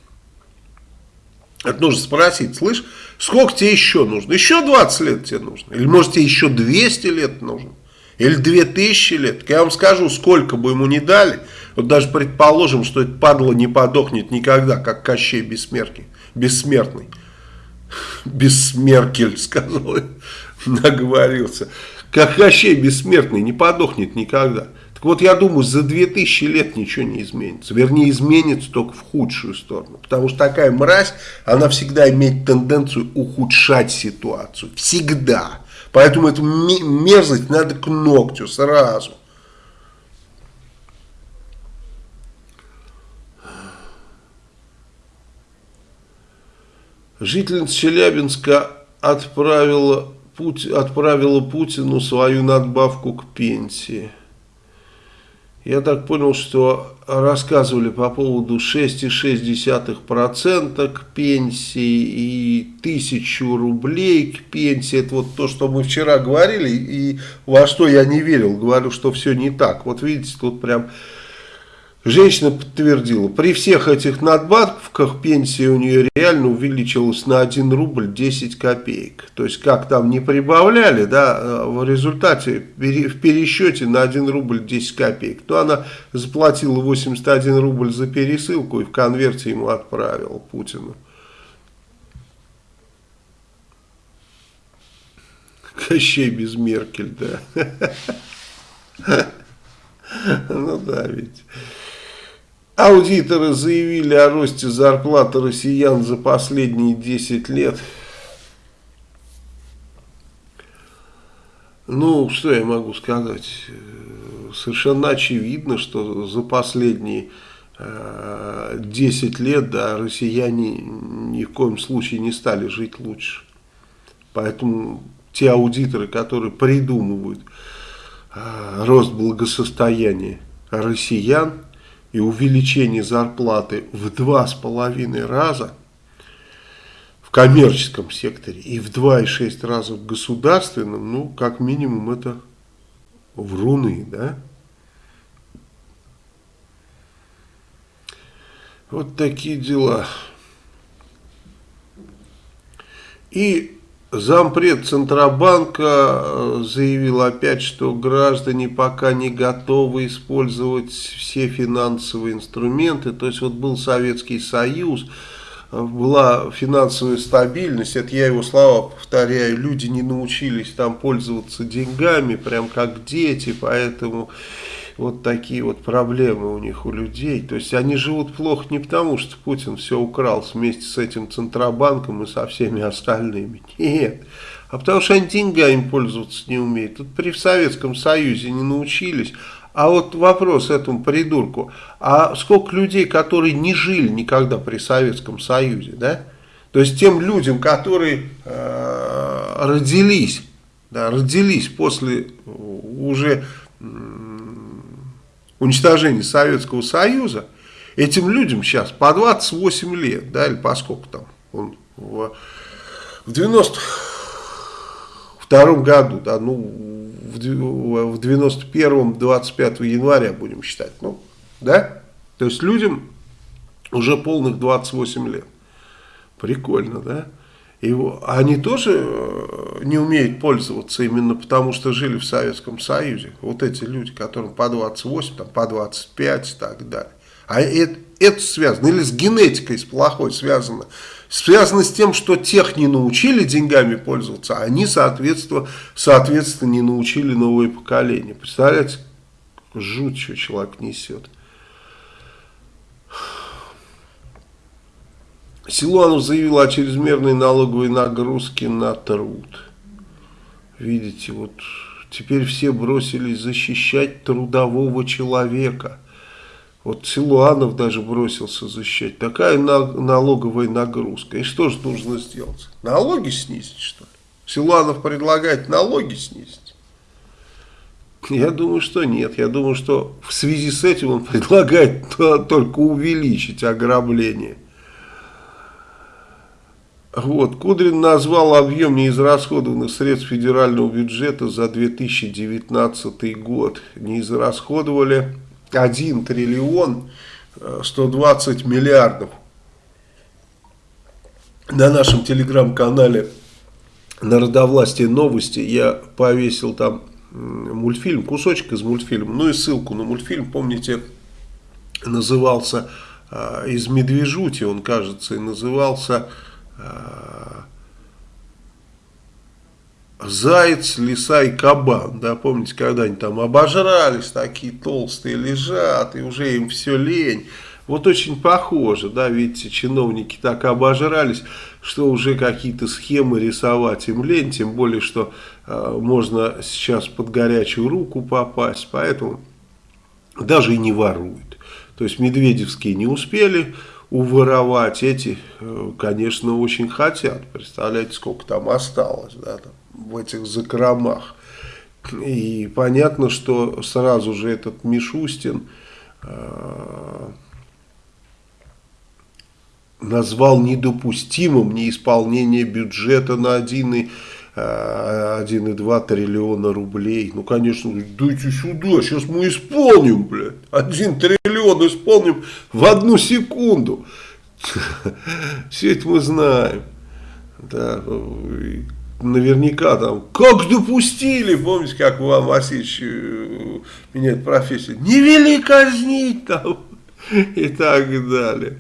Это нужно спросить, слышь, сколько тебе еще нужно? Еще 20 лет тебе нужно? Или может тебе еще 200 лет нужно? Или 2000 лет? Я вам скажу, сколько бы ему не дали. Вот даже предположим, что это падло не подохнет никогда, как Кощей бессмертный. Бессмертный. Бессмеркель, сказал, наговорился как Кощей бессмертный, не подохнет никогда. Так вот, я думаю, за 2000 лет ничего не изменится. Вернее, изменится только в худшую сторону. Потому что такая мразь, она всегда имеет тенденцию ухудшать ситуацию. Всегда. Поэтому эту мерзость надо к ногтю сразу. Жительница Челябинска отправила Путь, отправила Путину свою надбавку к пенсии. Я так понял, что рассказывали по поводу 6,6% к пенсии и 1000 рублей к пенсии. Это вот то, что мы вчера говорили и во что я не верил. Говорю, что все не так. Вот видите, тут прям Женщина подтвердила, при всех этих надбавках пенсия у нее реально увеличилась на 1 рубль 10 копеек. То есть, как там не прибавляли, да, в результате в пересчете на 1 рубль 10 копеек, то она заплатила 81 рубль за пересылку и в конверте ему отправила Путину. Кощей без Меркель, да. (laughs) Ну да, ведь... Аудиторы заявили о росте зарплаты россиян за последние 10 лет. Ну, что я могу сказать? Совершенно очевидно, что за последние 10 э, лет да, россияне ни в коем случае не стали жить лучше. Поэтому те аудиторы, которые придумывают э, рост благосостояния россиян, и увеличение зарплаты в два с половиной раза в коммерческом секторе и в два и шесть раза в государственном, ну, как минимум, это вруны, да? Вот такие дела. И зампред Центробанка э, заявил опять, что граждане пока не готовы использовать все финансовые инструменты. То есть вот был Советский Союз, э, была финансовая стабильность, это я его слова повторяю, люди не научились там пользоваться деньгами, прям как дети, поэтому вот такие вот проблемы у них, у людей. То есть они живут плохо не потому, что Путин все украл вместе с этим Центробанком и со всеми остальными. Нет. А потому что они деньгами пользоваться не умеют. Тут при Советском Союзе не научились. А вот вопрос этому придурку. А сколько людей, которые не жили никогда при Советском Союзе, да? То есть тем людям, которые э, родились, да, родились после уже уничтожения Советского Союза, этим людям сейчас по 28 лет, да, или по сколько там, он в, в 92 году, да, ну, в, в 91 25 января будем считать, ну, да, то есть людям уже полных 28 лет. Прикольно, да? И они тоже э, не умеют пользоваться именно потому, что жили в Советском Союзе. Вот эти люди, которым по 28, там, по 25 и так далее. А это, это связано, или с генетикой, с плохой связано. Связано с тем, что тех не научили деньгами пользоваться, а они, соответственно, соответственно не научили новое поколение. Представляете, жуть, что человек несет. Силуанов заявил о чрезмерной налоговой нагрузке на труд. Видите, вот теперь все бросились защищать трудового человека. Вот Силуанов даже бросился защищать. Такая налоговая нагрузка. И что же нужно сделать? Налоги снизить, что ли? Силуанов предлагает налоги снизить. Я думаю, что нет. Я думаю, что в связи с этим он предлагает (laughs) только увеличить ограбление. Вот, Кудрин назвал объем неизрасходованных средств федерального бюджета за 2019 год. Не израсходовали 1 триллион 120 э, миллиардов. На нашем телеграм-канале Народовластие новости я повесил там мультфильм, кусочек из мультфильма, ну и ссылку на мультфильм, помните, назывался э, из Медвежути, он кажется и назывался заяц, лиса и кабан, да, помните, когда они там обожрались, такие толстые лежат, и уже им все лень. Вот очень похоже, да, видите, чиновники так обожрались, что уже какие-то схемы рисовать им лень, тем более, что э, можно сейчас под горячую руку попасть, поэтому даже и не воруют. То есть Медведевские не успели, уворовать. Эти, э, конечно, очень хотят. Представляете, сколько там осталось да, там, в этих закромах. И понятно, что сразу же этот Мишустин э, назвал недопустимым неисполнение бюджета на 1,2 э, триллиона рублей. Ну, конечно, дайте сюда, сейчас мы исполним, блядь. 1 триллион исполним в одну секунду. (laughs) Все это мы знаем. Да, наверняка там, как допустили, помните, как Иван Васильевич э, меняет профессию, не вели казнить там (laughs) и так далее.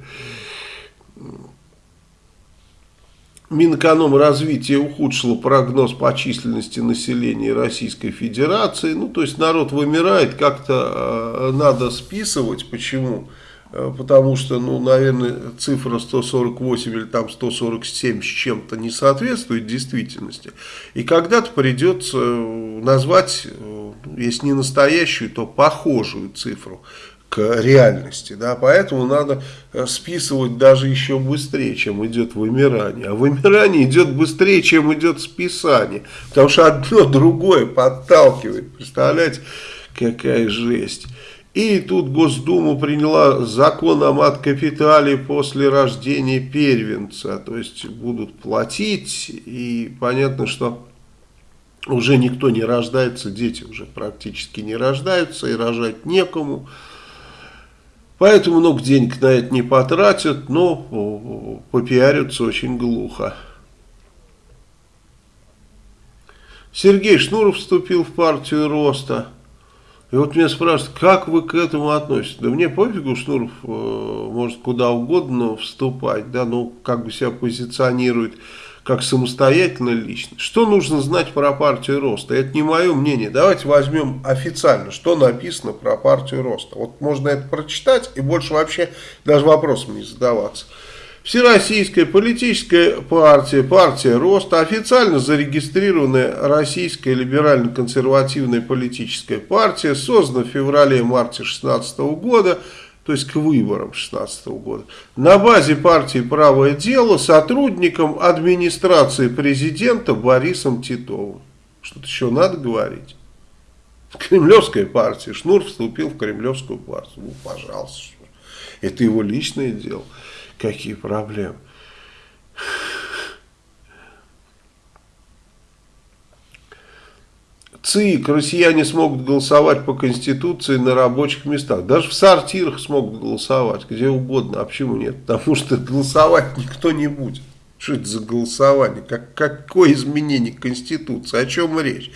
Минэкономразвитие ухудшило прогноз по численности населения Российской Федерации. Ну, то есть народ вымирает, как-то э, надо списывать. Почему? Э, потому что, ну, наверное, цифра 148 или там 147 с чем-то не соответствует действительности. И когда-то придется э, назвать, э, если не настоящую, то похожую цифру к реальности. Да? Поэтому надо э, списывать даже еще быстрее, чем идет вымирание. А вымирание идет быстрее, чем идет списание. Потому что одно (laughs) другое подталкивает. Представляете, какая жесть. И тут Госдума приняла закон о мат-капитале после рождения первенца. То есть будут платить, и понятно, что уже никто не рождается, дети уже практически не рождаются, и рожать некому. Поэтому много денег на это не потратят, но попиарятся очень глухо. Сергей Шнуров вступил в партию роста. И вот меня спрашивают, как вы к этому относитесь? Да мне пофигу, Шнуров э, может куда угодно вступать, да, но как бы себя позиционирует как самостоятельная личность. Что нужно знать про партию роста? Это не мое мнение. Давайте возьмем официально, что написано про партию роста. Вот можно это прочитать и больше вообще даже вопросом не задаваться. Всероссийская политическая партия, партия роста, официально зарегистрированная Российская либерально-консервативная политическая партия, создана в феврале-марте 2016 года, то есть к выборам 2016 года, на базе партии «Правое дело» сотрудником администрации президента Борисом Титовым. Что-то еще надо говорить. Кремлевская партия. Шнур вступил в кремлевскую партию. Ну, пожалуйста. Это его личное дело какие проблемы. ЦИК, россияне смогут голосовать по Конституции на рабочих местах. Даже в сортирах смогут голосовать, где угодно. А почему нет? Потому что голосовать никто не будет. Что это за голосование? Как, какое изменение Конституции? О чем речь?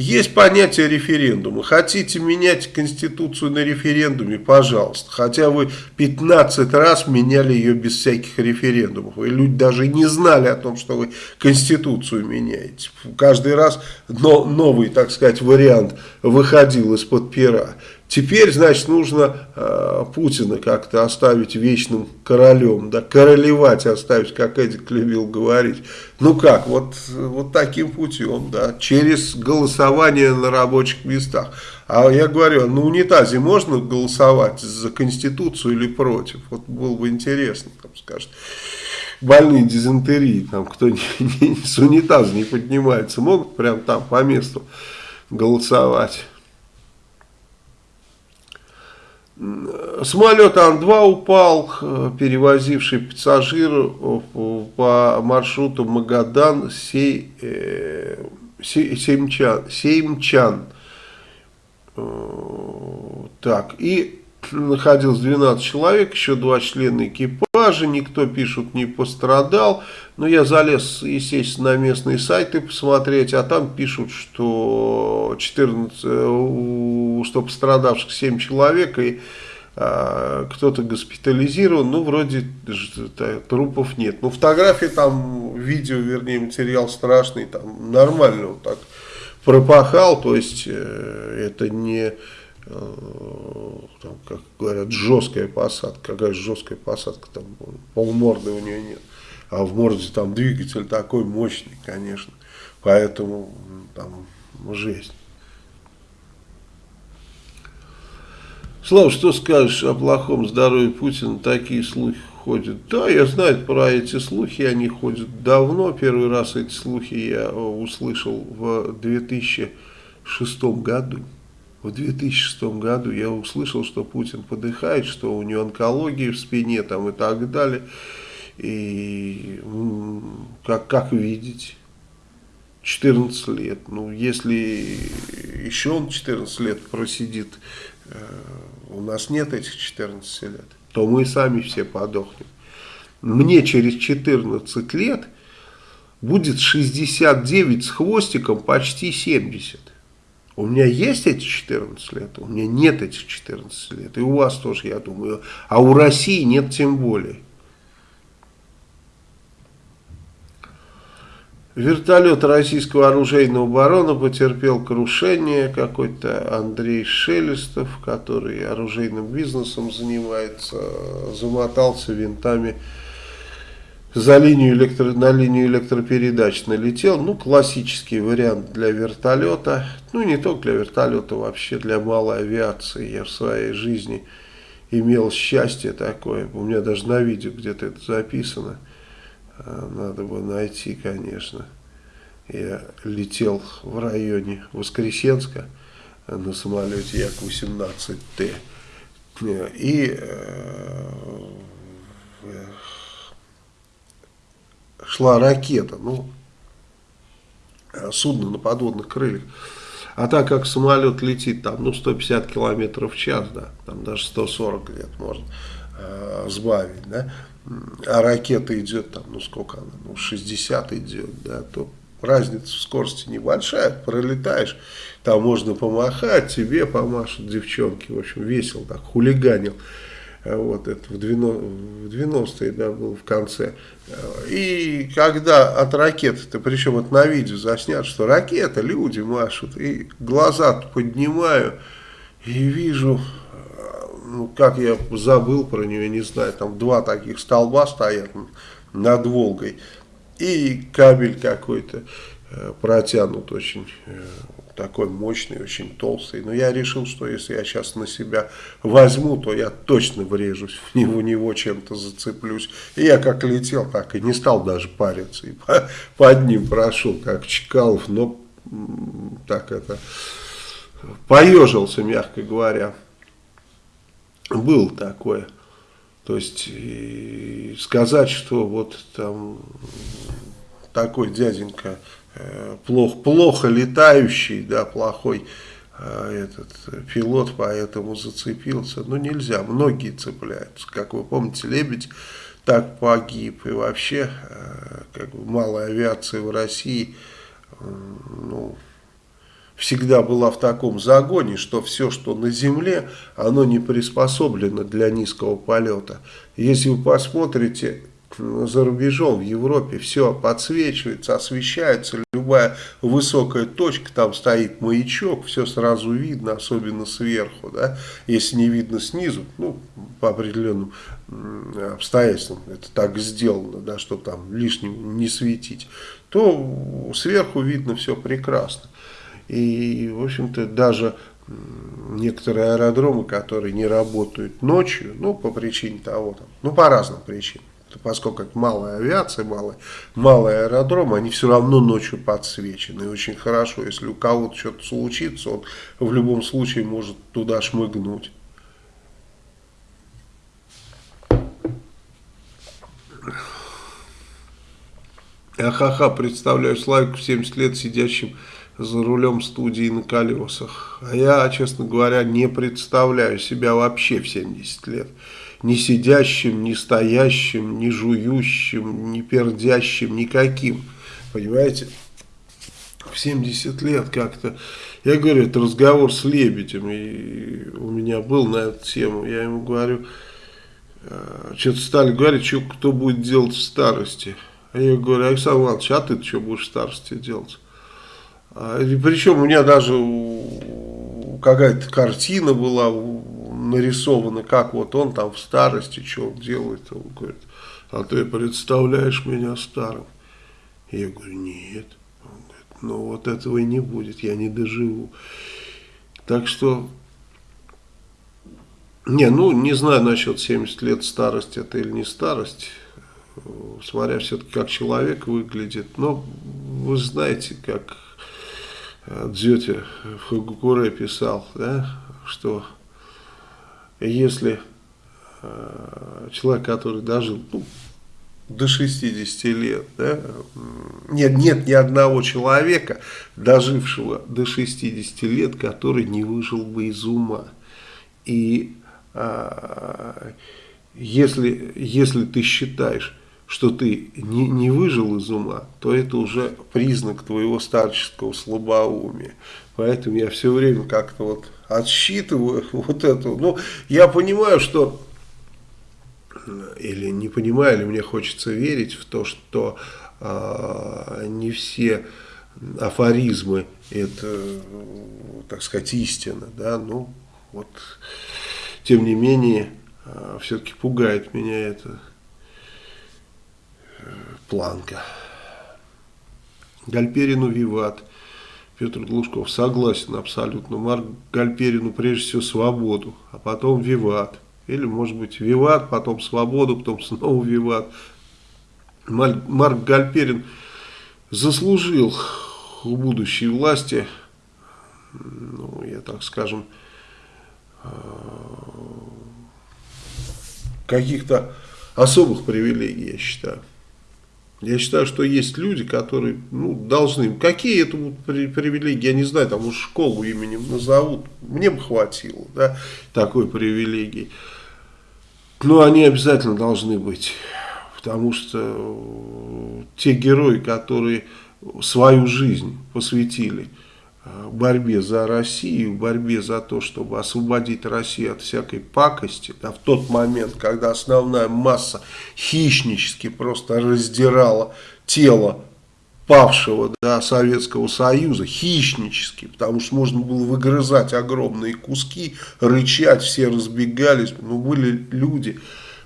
Есть понятие референдума. Хотите менять Конституцию на референдуме, пожалуйста. Хотя вы 15 раз меняли ее без всяких референдумов. И люди даже не знали о том, что вы Конституцию меняете. Каждый раз новый, так сказать, вариант выходил из-под пера. Теперь, значит, нужно э, Путина как-то оставить вечным королем, да, королевать оставить, как Эдик любил говорить. Ну как, вот, вот таким путем, да, через голосование на рабочих местах. А я говорю, на унитазе можно голосовать за Конституцию или против? Вот было бы интересно, там скажет. Больные дизентерии, там кто не, не, с унитаза не поднимается, могут прям там по месту голосовать. Самолет Ан-2 упал, э, перевозивший пассажиров э, по маршруту Магадан э, Сеймчан. Сеймчан. Так, и находилось 12 человек, еще два члена экипажа, никто, пишут, не пострадал. Но я залез, естественно, на местные сайты посмотреть, а там пишут, что 14, что пострадавших 7 человек, и а, кто-то госпитализирован, ну, вроде трупов нет. Ну, фотографии там, видео, вернее, материал страшный, там нормально вот так пропахал, то есть э, это не Э, там, как говорят, жесткая посадка. Какая жесткая посадка, там полморды у нее нет. А в морде там двигатель такой мощный, конечно. Поэтому там жесть. Слава, что скажешь о плохом здоровье Путина? Такие слухи ходят. Да, я знаю про эти слухи, они ходят давно. Первый раз эти слухи я услышал в 2006 году в 2006 году я услышал, что Путин подыхает, что у него онкология в спине там и так далее. И как, как видеть, 14 лет. Ну, если еще он 14 лет просидит, э, у нас нет этих 14 лет, то мы сами все подохнем. Мне через 14 лет будет 69 с хвостиком, почти 70. У меня есть эти 14 лет, у меня нет этих 14 лет, и у вас тоже, я думаю, а у России нет тем более. Вертолет российского оружейного барона потерпел крушение. Какой-то Андрей Шелестов, который оружейным бизнесом занимается, замотался винтами за линию электро, на линию электропередач налетел. Ну, классический вариант для вертолета. Ну, не только для вертолета, вообще для малой авиации. Я в своей жизни имел счастье такое. У меня даже на видео где-то это записано. А, надо бы найти, конечно. Я летел в районе Воскресенска. на самолете Як-18Т. И э, шла ракета, ну, судно на подводных крыльях. А так как самолет летит там, ну, 150 километров в час, да, там даже 140 где-то можно э, сбавить, да, а ракета идет там, ну, сколько она, ну, 60 идет, да, то разница в скорости небольшая, пролетаешь, там можно помахать, тебе помашут девчонки, в общем, весело так, хулиганил. Э, вот это в 90-е, да, был в конце. И когда от ракеты-то, причем это на видео заснят, что ракета, люди машут, и глаза поднимаю, и вижу, э, ну, как я забыл про нее, не знаю, там два таких столба стоят над Волгой, и кабель какой-то э, протянут очень такой мощный, очень толстый. Но я решил, что если я сейчас на себя возьму, то я точно врежусь в него, него чем-то зацеплюсь. И я как летел, так и не стал даже париться. И по, под ним прошел, как Чкалов, но так это поежился, мягко говоря. Был такое. То есть сказать, что вот там такой дяденька Э, плохо, плохо летающий, да, плохой э, этот пилот, поэтому зацепился. Ну, нельзя, многие цепляются. Как вы помните, Лебедь так погиб. И вообще, э, как бы, малая авиация в России, ну, всегда была в таком загоне, что все, что на земле, оно не приспособлено для низкого полета. Если вы посмотрите за рубежом, в Европе, все подсвечивается, освещается, любая высокая точка, там стоит маячок, все сразу видно, особенно сверху, да, если не видно снизу, ну, по определенным обстоятельствам это так сделано, да, чтобы там лишним не светить, то сверху видно все прекрасно. И, в общем-то, даже некоторые аэродромы, которые не работают ночью, ну, по причине того, там, ну, по разным причинам, поскольку это малая авиация, малый, малый аэродром, они все равно ночью подсвечены. И очень хорошо, если у кого-то что-то случится, он в любом случае может туда шмыгнуть. Ахаха, представляю Славику 70 лет сидящим за рулем студии на колесах. А я, честно говоря, не представляю себя вообще в 70 лет ни сидящим, ни стоящим, ни жующим, ни пердящим, никаким. Понимаете? В 70 лет как-то... Я говорю, это разговор с Лебедем, и у меня был на эту тему. Я ему говорю, «А, что-то стали говорить, что кто будет делать в старости. А я говорю, Александр Иванович, а ты что будешь в старости делать? А, и причем у меня даже какая-то картина была нарисовано, как вот он там в старости, что он делает. Он говорит, а ты представляешь меня старым? Я говорю, нет. Он говорит, ну вот этого и не будет, я не доживу. Так что, не, ну не знаю насчет 70 лет старости это или не старость, смотря все-таки как человек выглядит. Но вы знаете, как Дзёте в Хагукуре писал, да, что если э, человек, который дожил ну, до 60 лет, да, нет, нет ни одного человека, дожившего до 60 лет, который не выжил бы из ума. И а, если, если ты считаешь, что ты не, не выжил из ума, то это уже признак твоего старческого слабоумия. Поэтому я все время как-то вот отсчитываю (laughs) вот эту. Ну, я понимаю, что, или не понимаю, или мне хочется верить в то, что э, не все афоризмы это, так сказать, истина, да, ну, вот, тем не менее, э, все-таки пугает меня эта э, планка. Гальперину Виват. Петр Глушков согласен абсолютно. Марк Гальперину прежде всего свободу, а потом виват. Или может быть виват, потом свободу, потом снова виват. Марк Гальперин заслужил у будущей власти, ну, я так скажем, каких-то особых привилегий, я считаю. Я считаю, что есть люди, которые ну, должны... Какие это будут привилегии, я не знаю, там уж школу именем назовут. Мне бы хватило, да, такой привилегии. Но они обязательно должны быть. Потому что те герои, которые свою жизнь посвятили Э, борьбе за Россию, борьбе за то, чтобы освободить Россию от всякой пакости, да, в тот момент, когда основная масса хищнически просто раздирала тело павшего да, Советского Союза, хищнически, потому что можно было выгрызать огромные куски, рычать, все разбегались, но были люди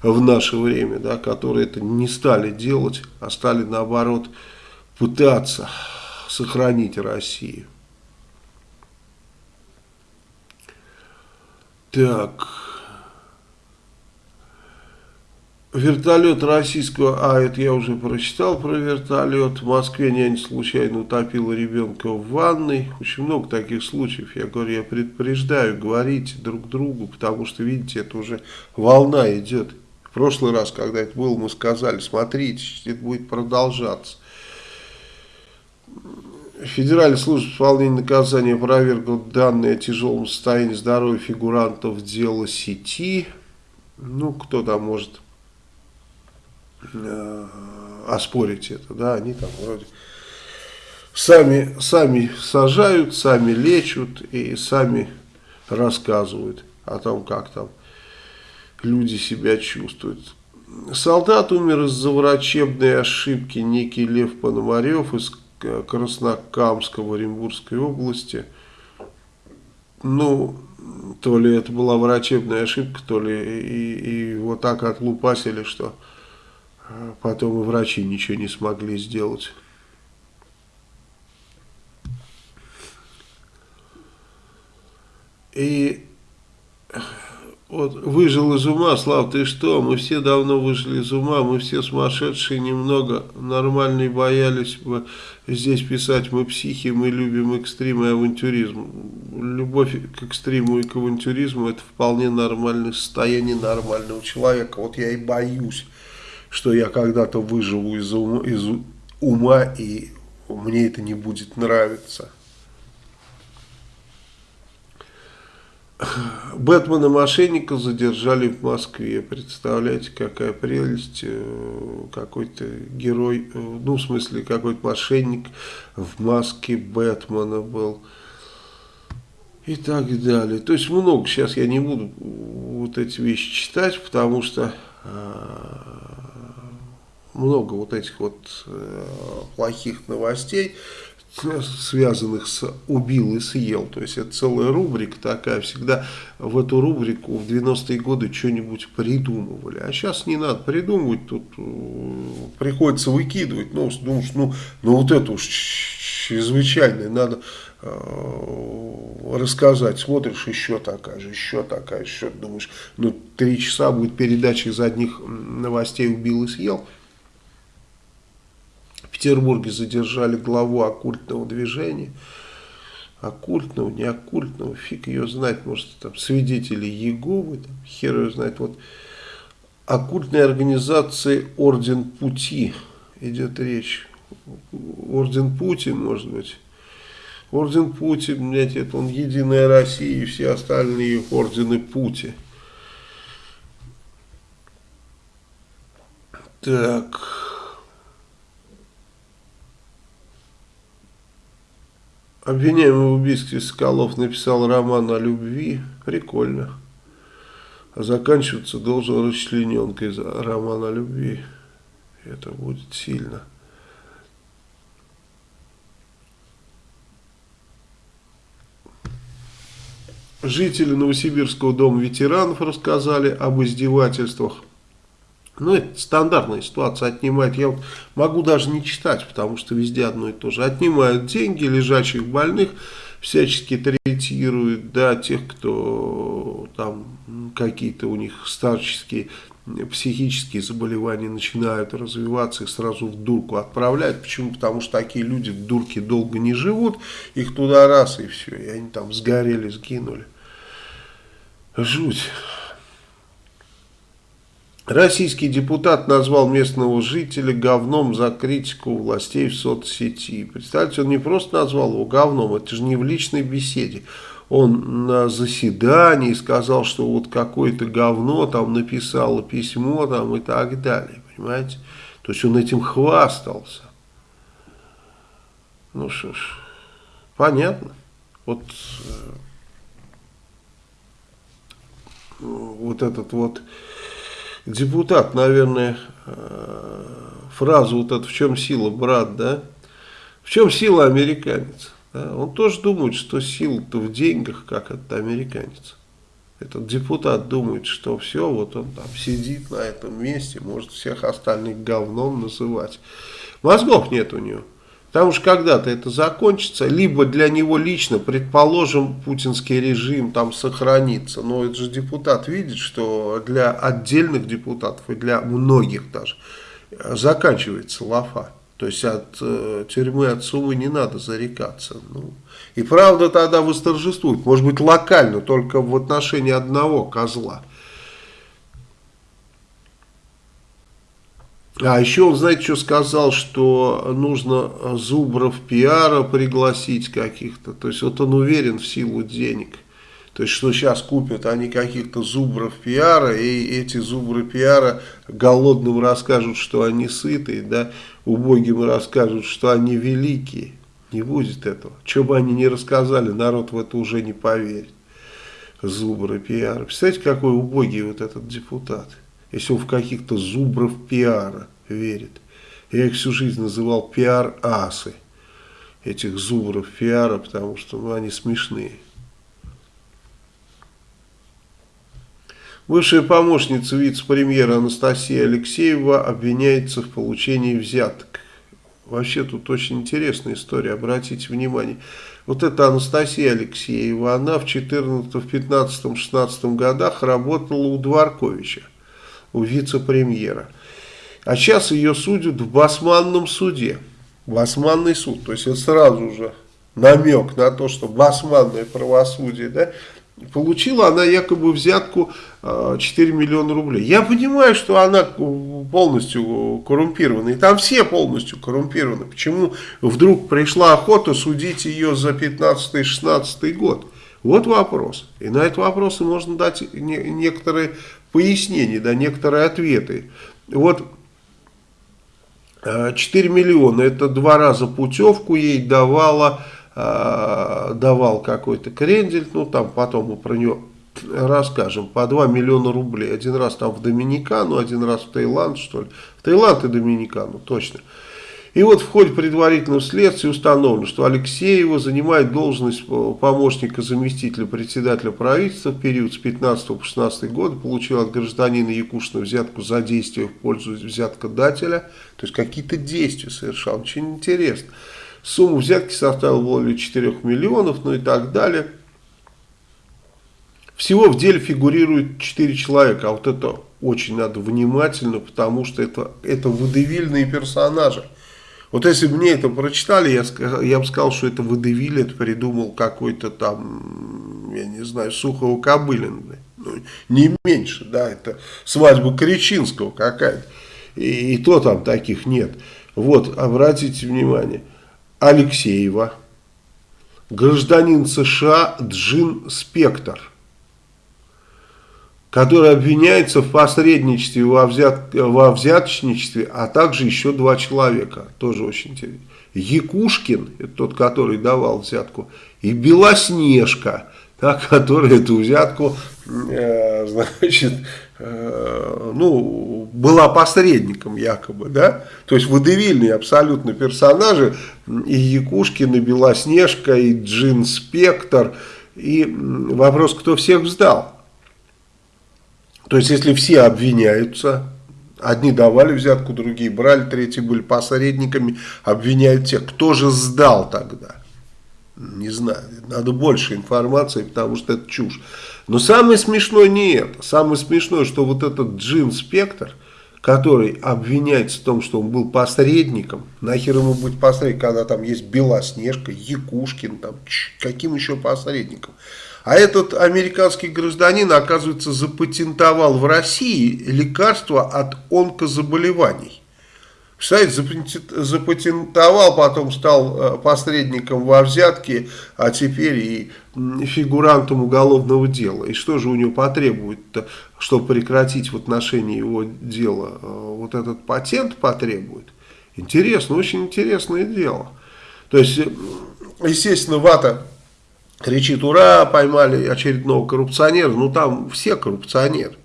в наше время, да, которые это не стали делать, а стали наоборот пытаться сохранить Россию. Так. Вертолет российского, а это я уже прочитал про вертолет. В Москве нянь случайно утопила ребенка в ванной. Очень много таких случаев. Я говорю, я предупреждаю, говорите друг другу, потому что, видите, это уже волна идет. В прошлый раз, когда это было, мы сказали, смотрите, это будет продолжаться. Федеральная служба исполнения наказания опровергла данные о тяжелом состоянии здоровья фигурантов дела сети. Ну, кто там может э, оспорить это, да, они там вроде сами, сами сажают, сами лечат и сами рассказывают о том, как там люди себя чувствуют. Солдат умер из-за врачебной ошибки, некий Лев Пономарев из Краснокамска в Оренбургской области. Ну, то ли это была врачебная ошибка, то ли и, и вот так отлупасили, что а, потом и врачи ничего не смогли сделать. И вот выжил из ума, Слав, ты что? Мы все давно выжили из ума, мы все сумасшедшие немного, нормальные боялись бы здесь писать, мы психи, мы любим экстрим и авантюризм. Любовь к экстриму и к авантюризму это вполне нормальное состояние нормального человека. Вот я и боюсь, что я когда-то выживу из ума, из ума и мне это не будет нравиться. Бэтмена мошенника задержали в Москве. Представляете, какая прелесть. Э, какой-то герой, э, ну в смысле какой-то мошенник в маске Бэтмена был. И так далее. То есть много. Сейчас я не буду вот эти вещи читать, потому что э, много вот этих вот плохих новостей связанных с «убил и съел». То есть это целая рубрика такая. Всегда в эту рубрику в 90-е годы что-нибудь придумывали. А сейчас не надо придумывать, тут э, приходится выкидывать. Ну, думаешь, ну, ну вот это уж чрезвычайное, надо э, рассказать. Смотришь, еще такая же, еще такая, еще думаешь, ну три часа будет передача из одних новостей «убил и съел». Петербурге задержали главу оккультного движения. Оккультного, не оккультного, фиг ее знает, может там свидетели Еговы, там, хер ее знает. Вот оккультной организации Орден Пути идет речь. Орден Пути, может быть. Орден Пути, блядь, это он Единая Россия и все остальные ордены Пути. Так... Обвиняемый в убийстве Соколов написал роман о любви. Прикольно. А заканчиваться должен расчлененкой за роман о любви. Это будет сильно. Жители Новосибирского дома ветеранов рассказали об издевательствах ну, это стандартная ситуация, отнимают. Я вот могу даже не читать, потому что везде одно и то же. Отнимают деньги лежачих больных, всячески третируют, да, тех, кто там какие-то у них старческие психические заболевания начинают развиваться, их сразу в дурку отправляют. Почему? Потому что такие люди в дурке долго не живут, их туда раз и все, и они там сгорели, сгинули. Жуть. Российский депутат назвал местного жителя говном за критику властей в соцсети. Представьте, он не просто назвал его говном, это же не в личной беседе. Он на заседании сказал, что вот какое-то говно там написало письмо там и так далее. Понимаете? То есть он этим хвастался. Ну что ж, понятно. Вот, э, вот этот вот депутат, наверное, э, фразу вот эту «в чем сила, брат», да? В чем сила американец? Да? Он тоже думает, что сила-то в деньгах, как этот американец. Этот депутат думает, что все, вот он там сидит на этом месте, может всех остальных говном называть. Мозгов нет у него. Потому что когда-то это закончится, либо для него лично, предположим, путинский режим там сохранится. Но это же депутат видит, что для отдельных депутатов и для многих даже заканчивается лафа. То есть от э, тюрьмы, от суммы не надо зарекаться. Ну, и правда тогда восторжествует, может быть локально, только в отношении одного козла. А еще он, знаете, что сказал, что нужно зубров пиара пригласить каких-то. То есть вот он уверен в силу денег. То есть что сейчас купят они каких-то зубров пиара, и эти зубры пиара голодным расскажут, что они сытые, да, убогим расскажут, что они великие. Не будет этого. Что бы они ни рассказали, народ в это уже не поверит. Зубры пиара. Представляете, какой убогий вот этот депутат если он в каких-то зубров пиара верит. Я их всю жизнь называл пиар-асы, этих зубров пиара, потому что ну, они смешные. Бывшая помощница вице-премьера Анастасия Алексеева обвиняется в получении взяток. Вообще тут очень интересная история, обратите внимание. Вот эта Анастасия Алексеева, она в 14, в 15, 16 годах работала у Дворковича у вице-премьера. А сейчас ее судят в басманном суде. Басманный суд. То есть это сразу же намек на то, что басманное правосудие, да, получила она якобы взятку 4 а, миллиона рублей. Я понимаю, что она полностью коррумпирована, и там все полностью коррумпированы. Почему вдруг пришла охота судить ее за 15-16 год? Вот вопрос. И на этот вопрос можно дать некоторые пояснения, да, некоторые ответы. Вот 4 э, миллиона, это два раза путевку ей давала, э, давал какой-то крендель, ну там потом мы про него расскажем, по 2 миллиона рублей. Один раз там в Доминикану, один раз в Таиланд, что ли. В Таиланд и Доминикану, точно. И вот в ходе предварительного следствия установлено, что Алексеева занимает должность помощника заместителя председателя правительства в период с 15 по 16 год, получил от гражданина Якушина взятку за действие в пользу взяткодателя, то есть какие-то действия совершал, очень интересно. Сумма взятки составила более 4 миллионов, ну и так далее. Всего в деле фигурирует 4 человека, а вот это очень надо внимательно, потому что это, это водевильные персонажи. Вот если бы мне это прочитали, я, я бы сказал, что это Водевиль, это придумал какой-то там, я не знаю, Сухого Кобылин. Ну, не меньше, да, это свадьба Кричинского какая-то. И, и то там таких нет. Вот, обратите внимание, Алексеева, гражданин США Джин Спектр – который обвиняется в посредничестве во, взят, во взяточничестве, а также еще два человека, тоже очень интересно. Якушкин, это тот, который давал взятку, и Белоснежка, та, которая эту взятку, э, значит, э, ну, была посредником якобы, да, то есть водевильные абсолютно персонажи, и Якушкин, и Белоснежка, и Джин Спектр, и вопрос, кто всех сдал. То есть, если все обвиняются, одни давали взятку, другие брали, третьи были посредниками, обвиняют тех, кто же сдал тогда? Не знаю, надо больше информации, потому что это чушь. Но самое смешное не это. Самое смешное, что вот этот Джин Спектр, который обвиняется в том, что он был посредником, нахер ему быть посредником, когда там есть Белоснежка, Якушкин, там, каким еще посредником. А этот американский гражданин, оказывается, запатентовал в России лекарство от онкозаболеваний. Представляете, запатентовал, потом стал э, посредником во взятке, а теперь и фигурантом уголовного дела. И что же у него потребует, чтобы прекратить в отношении его дела? Э, вот этот патент потребует? Интересно, очень интересное дело. То есть, э, естественно, вата кричит, ура, поймали очередного коррупционера. Ну, там все коррупционеры.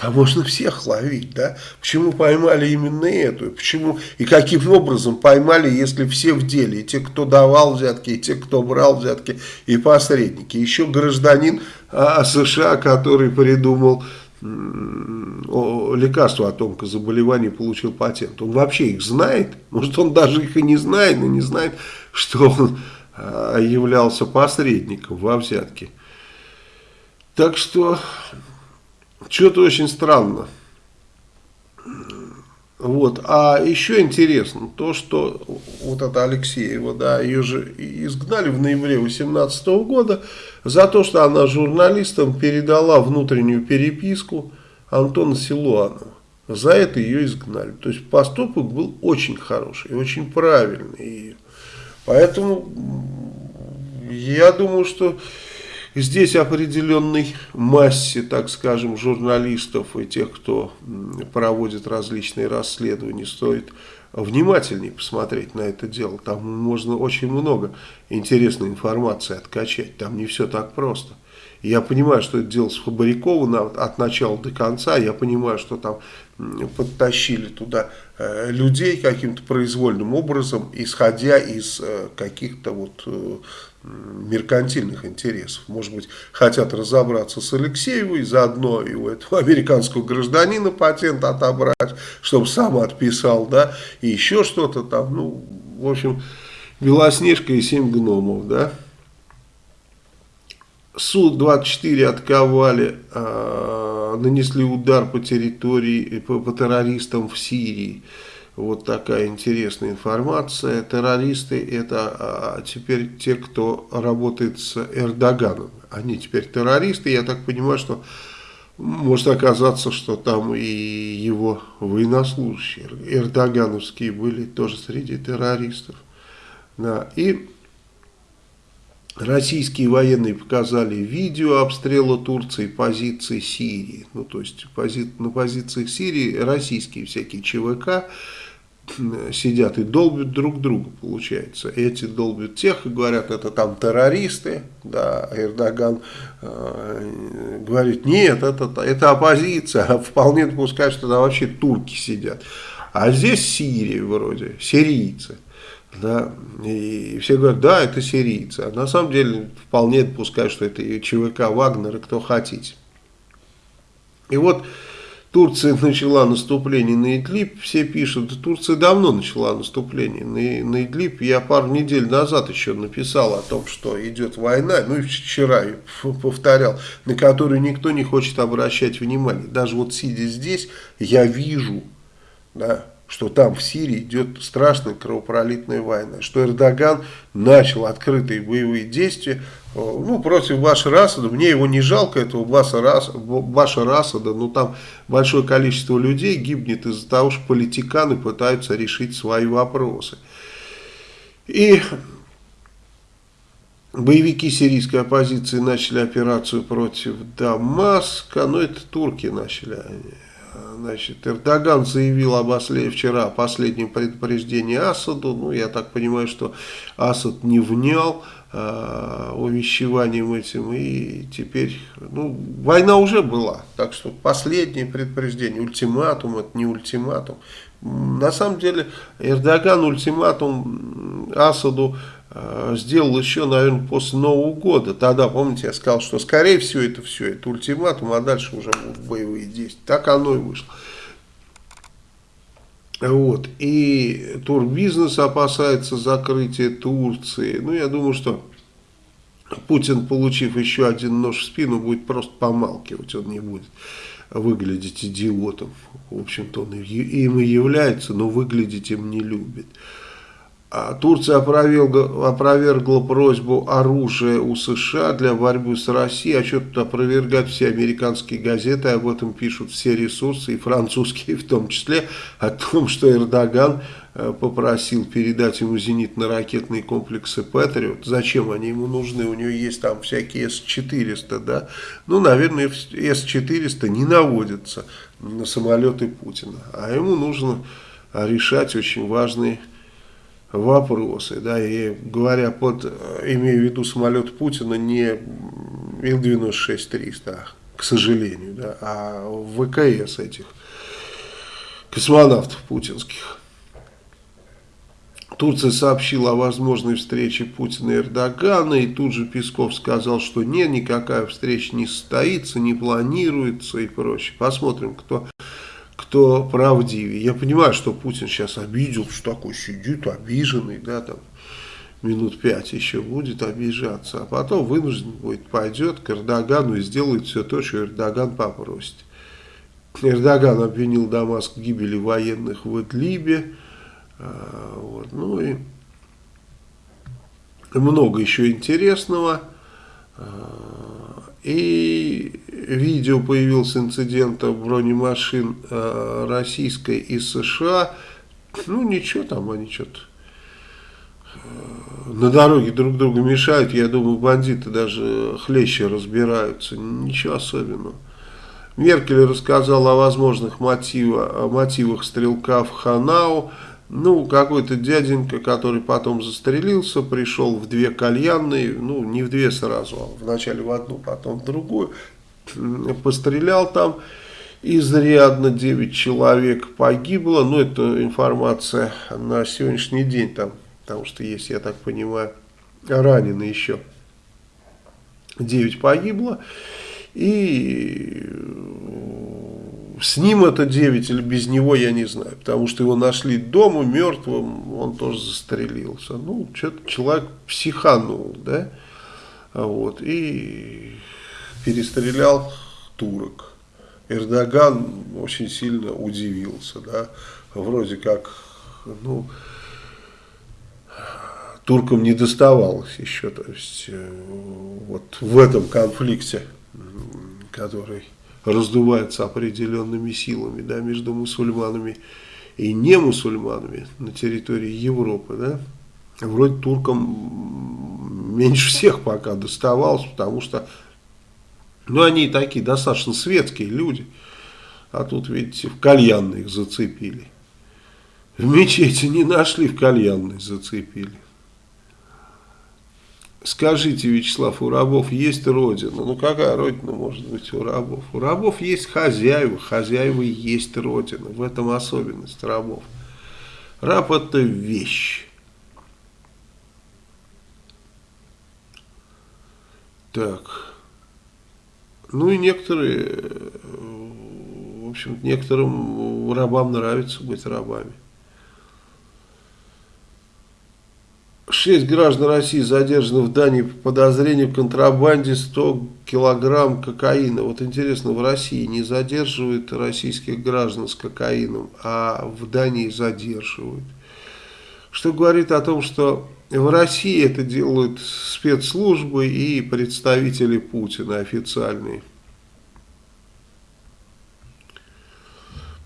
Там можно всех ловить, да? Почему поймали именно эту? Почему и каким образом поймали, если все в деле? И те, кто давал взятки, и те, кто брал взятки, и посредники. Еще гражданин а, США, который придумал лекарство от онкозаболеваний, получил патент. Он вообще их знает? Может, он даже их и не знает, но не знает, что он а, являлся посредником во взятке. Так что что-то очень странно. Вот. А еще интересно то, что вот эта Алексеева, да, ее же изгнали в ноябре 2018 года за то, что она журналистам передала внутреннюю переписку Антона Силуанова. За это ее изгнали. То есть поступок был очень хороший, очень правильный. Поэтому я думаю, что Здесь определенной массе, так скажем, журналистов и тех, кто проводит различные расследования, стоит внимательнее посмотреть на это дело. Там можно очень много интересной информации откачать. Там не все так просто. Я понимаю, что это дело сфабриковано от начала до конца. Я понимаю, что там подтащили туда э, людей каким-то произвольным образом, исходя из э, каких-то вот э, меркантильных интересов. Может быть, хотят разобраться с Алексеевой, заодно и у этого (laughs) американского гражданина патент отобрать, чтобы сам отписал, да, и еще что-то там, ну, в общем, Белоснежка и семь гномов, да. Су-24 отковали, э, нанесли удар по территории, по, по террористам в Сирии. Вот такая интересная информация. Террористы это а, теперь те, кто работает с Эрдоганом. Они теперь террористы. Я так понимаю, что может оказаться, что там и его военнослужащие эрдогановские были тоже среди террористов. Да. И российские военные показали видео обстрела Турции позиции Сирии. Ну, то есть пози на позициях Сирии российские всякие ЧВК сидят и долбят друг друга, получается. Эти долбят тех и говорят, это там террористы, да, Эрдоган э, говорит, нет, это, это оппозиция, (laughs) вполне допускаю, что там вообще турки сидят. А здесь Сирия вроде, сирийцы. Да, и все говорят, да, это сирийцы. А на самом деле вполне допускаю, что это ЧВК Вагнер, и кто хотите. И вот Турция начала наступление на Идлиб, все пишут, Турция давно начала наступление на, на Идлиб. Я пару недель назад еще написал о том, что идет война, ну и вчера повторял, на которую никто не хочет обращать внимание. Даже вот сидя здесь, я вижу, да, что там в Сирии идет страшная кровопролитная война, что Эрдоган начал открытые боевые действия ну, против Башара Асада, мне его не жалко, этого Башара Асада, но там большое количество людей гибнет из-за того, что политиканы пытаются решить свои вопросы. И боевики сирийской оппозиции начали операцию против Дамаска, но это турки начали, Значит, Эрдоган заявил об осле вчера о последнем предупреждении Асаду. Ну, я так понимаю, что Асад не внял э, увещеванием этим. И теперь, ну, война уже была. Так что последнее предупреждение, ультиматум, это не ультиматум. На самом деле, Эрдоган ультиматум Асаду сделал еще, наверное, после Нового года. Тогда, помните, я сказал, что скорее всего это все, это ультиматум, а дальше уже боевые действия. Так оно и вышло. Вот. И турбизнес опасается закрытия Турции. Ну, я думаю, что Путин, получив еще один нож в спину, будет просто помалкивать, он не будет выглядеть идиотом. В общем-то, он им и является, но выглядеть им не любит. А Турция опровергла, опровергла просьбу оружия у США для борьбы с Россией, а что тут опровергать все американские газеты, об этом пишут все ресурсы, и французские в том числе, о том, что Эрдоган э, попросил передать ему зенитно-ракетные комплексы Патриот. Зачем они ему нужны? У него есть там всякие С-400, да? Ну, наверное, С-400 не наводятся на самолеты Путина, а ему нужно решать очень важные вопросы, да, и говоря под, имею в виду самолет Путина, не Ил-96-300, к сожалению, да, а ВКС этих космонавтов путинских. Турция сообщила о возможной встрече Путина и Эрдогана, и тут же Песков сказал, что нет, никакая встреча не состоится, не планируется и прочее. Посмотрим, кто кто правдивее. Я понимаю, что Путин сейчас обидел, что такой сидит обиженный, да, там минут пять еще будет обижаться, а потом вынужден будет, пойдет к Эрдогану и сделает все то, что Эрдоган попросит. Эрдоган обвинил Дамаск в гибели военных в Идлибе, а, вот, ну и много еще интересного. И видео появился инцидента бронемашин э, российской и США. Ну ничего там, они что-то э, на дороге друг другу мешают. Я думаю, бандиты даже хлеще разбираются. Ничего особенного. Меркель рассказал о возможных мотивах, о мотивах стрелка в Ханау. Ну, какой-то дяденька, который потом застрелился, пришел в две кальянные, ну, не в две сразу, а вначале в одну, потом в другую, пострелял там изрядно, 9 человек погибло, ну, это информация на сегодняшний день там, потому что есть, я так понимаю, ранены еще, 9 погибло, и с ним это 9 или без него, я не знаю. Потому что его нашли дома мертвым, он тоже застрелился. Ну, что-то человек психанул, да? Вот, и перестрелял турок. Эрдоган очень сильно удивился, да? Вроде как, ну, туркам не доставалось еще, то есть, э, вот в этом конфликте, который раздувается определенными силами да, между мусульманами и не мусульманами на территории Европы. Да. Вроде туркам меньше всех пока доставалось, потому что ну, они такие достаточно светские люди. А тут, видите, в кальянных зацепили. В мечети не нашли, в кальянной зацепили. Скажите, Вячеслав, у рабов есть родина? Ну, какая родина может быть у рабов? У рабов есть хозяева, хозяева есть родина. В этом особенность рабов. Раб это вещь. Так. Ну и некоторые, в общем, некоторым рабам нравится быть рабами. Шесть граждан России задержаны в Дании по подозрению в контрабанде 100 килограмм кокаина. Вот интересно, в России не задерживают российских граждан с кокаином, а в Дании задерживают. Что говорит о том, что в России это делают спецслужбы и представители Путина официальные.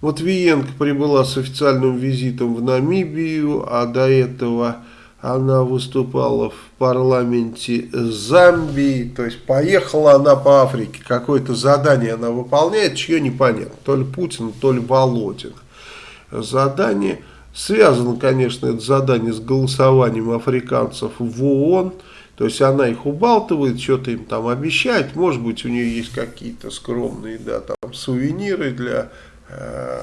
Вот Виенко прибыла с официальным визитом в Намибию, а до этого она выступала в парламенте Замбии, то есть поехала она по Африке, какое-то задание она выполняет, чье непонятно, то ли Путин, то ли Володин. Задание связано, конечно, это задание с голосованием африканцев в ООН, то есть она их убалтывает, что-то им там обещает, может быть у нее есть какие-то скромные, да, там сувениры для э,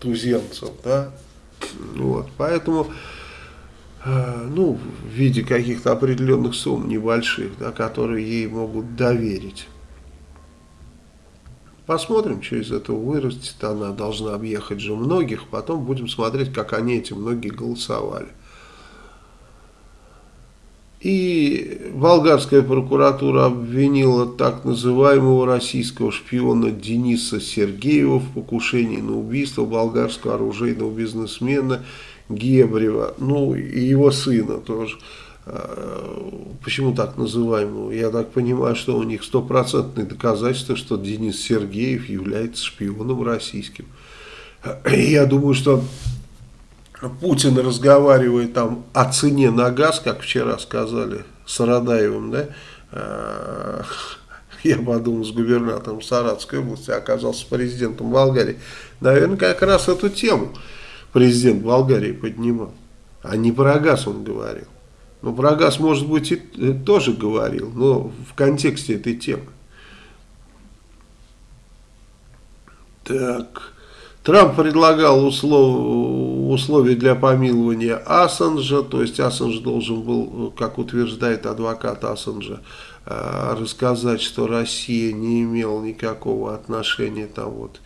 туземцев, да, вот, поэтому ну, в виде каких-то определенных сумм небольших, да, которые ей могут доверить. Посмотрим, что из этого вырастет. Она должна объехать же многих. Потом будем смотреть, как они эти многие голосовали. И болгарская прокуратура обвинила так называемого российского шпиона Дениса Сергеева в покушении на убийство болгарского оружейного бизнесмена Гебрева, ну и его сына тоже. А, почему так называемого? Я так понимаю, что у них стопроцентное доказательство, что Денис Сергеев является шпионом российским. Я думаю, что Путин разговаривает там о цене на газ, как вчера сказали с Радаевым, да, а, я подумал, с губернатором Саратской области, оказался президентом Болгарии. Наверное, как раз эту тему президент Болгарии поднимал. А не про газ он говорил. Ну, про газ, может быть, и э, тоже говорил, но в контексте этой темы. Так. Трамп предлагал услов, условия для помилования Ассанжа, то есть Ассанж должен был, как утверждает адвокат Ассанжа, э, рассказать, что Россия не имела никакого отношения там вот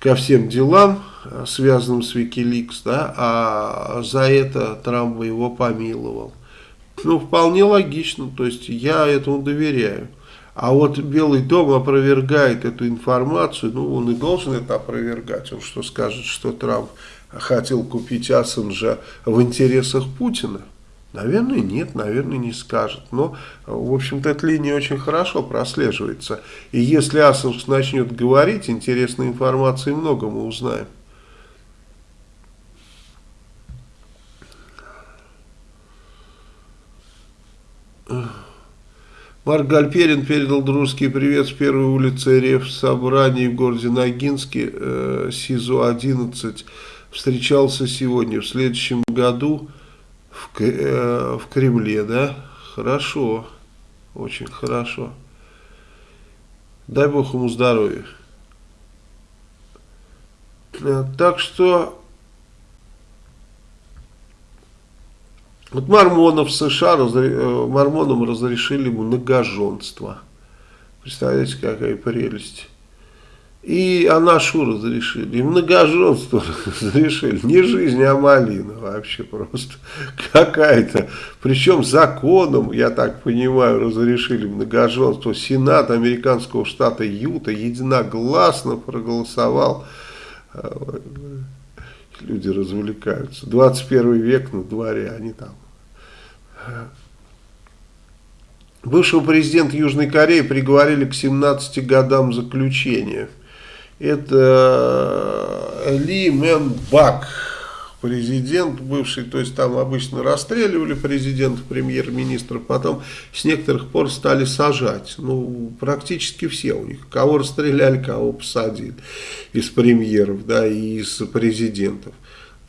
ко всем делам, э, связанным с Wikileaks, да, а за это Трамп его помиловал. Ну, вполне логично, то есть я этому доверяю. А вот Белый дом опровергает эту информацию, ну он и должен это опровергать. Он что скажет, что Трамп хотел купить Ассанжа в интересах Путина? Наверное, нет, наверное, не скажет. Но, в общем-то, эта линия очень хорошо прослеживается. И если Ассанж начнет говорить, интересной информации много мы узнаем. Марк Гальперин передал дружеский привет с первой улицы РФ собрании в городе Ногинске, э, СИЗО-11. Встречался сегодня, в следующем году в, э, в Кремле, да? Хорошо, очень хорошо. Дай Бог ему здоровья. Э, так что Вот мормонов в США, э, мормонам разрешили многоженство. Представляете, какая прелесть. И Анашу разрешили, и многоженство (laughs) разрешили. Не жизнь, а малина вообще просто (laughs) какая-то. Причем законом, я так понимаю, разрешили многоженство. Сенат американского штата Юта единогласно проголосовал. Люди развлекаются. 21 век на дворе, они там Бывшего президента Южной Кореи приговорили к 17 годам заключения. Это э, Ли Мэн Бак, президент бывший, то есть там обычно расстреливали президента, премьер-министра, потом с некоторых пор стали сажать. Ну, практически все у них. Кого расстреляли, кого посадили из премьеров, да, и из президентов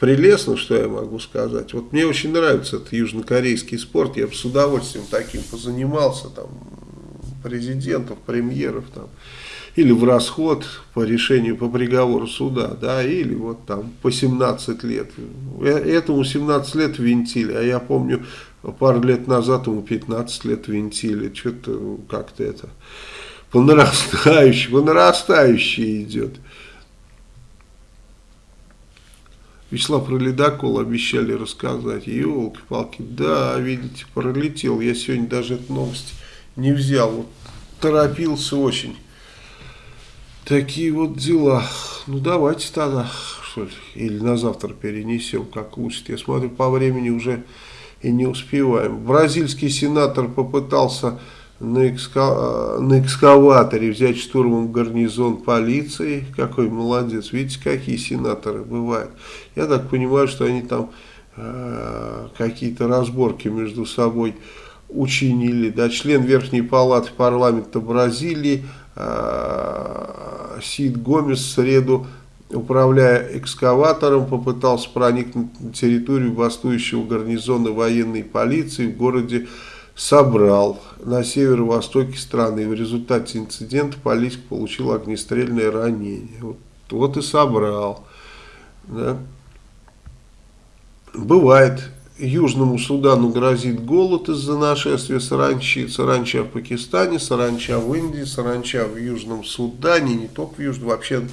прелестно, что я могу сказать. Вот мне очень нравится этот южнокорейский спорт, я бы с удовольствием таким позанимался, там, президентов, премьеров, там, или в расход по решению, по приговору суда, да, или вот там по 17 лет. Э, этому 17 лет винтили, а я помню, пару лет назад ему 15 лет винтили, что-то как-то это по нарастающей, по нарастающей идет. Вячеслав про ледокол обещали рассказать. Елки-палки, да, видите, пролетел. Я сегодня даже эту новость не взял. Вот, торопился очень. Такие вот дела. Ну, давайте тогда, что ли, или на завтра перенесем, как лучше. Я смотрю, по времени уже и не успеваем. Бразильский сенатор попытался на, экска... на экскаваторе взять штурмом гарнизон полиции. Какой молодец. Видите, какие сенаторы бывают. Я так понимаю, что они там э, какие-то разборки между собой учинили. Да, член Верхней Палаты парламента Бразилии Сид Гомес в среду управляя экскаватором, попытался проникнуть на территорию бастующего гарнизона военной полиции в городе собрал на северо-востоке страны. И в результате инцидента политик получил огнестрельное ранение. Вот, вот и собрал. Да. Бывает Южному Судану грозит голод из-за нашествия саранчи. Саранча в Пакистане, саранча в Индии, саранча в Южном Судане, не только в Южном, вообще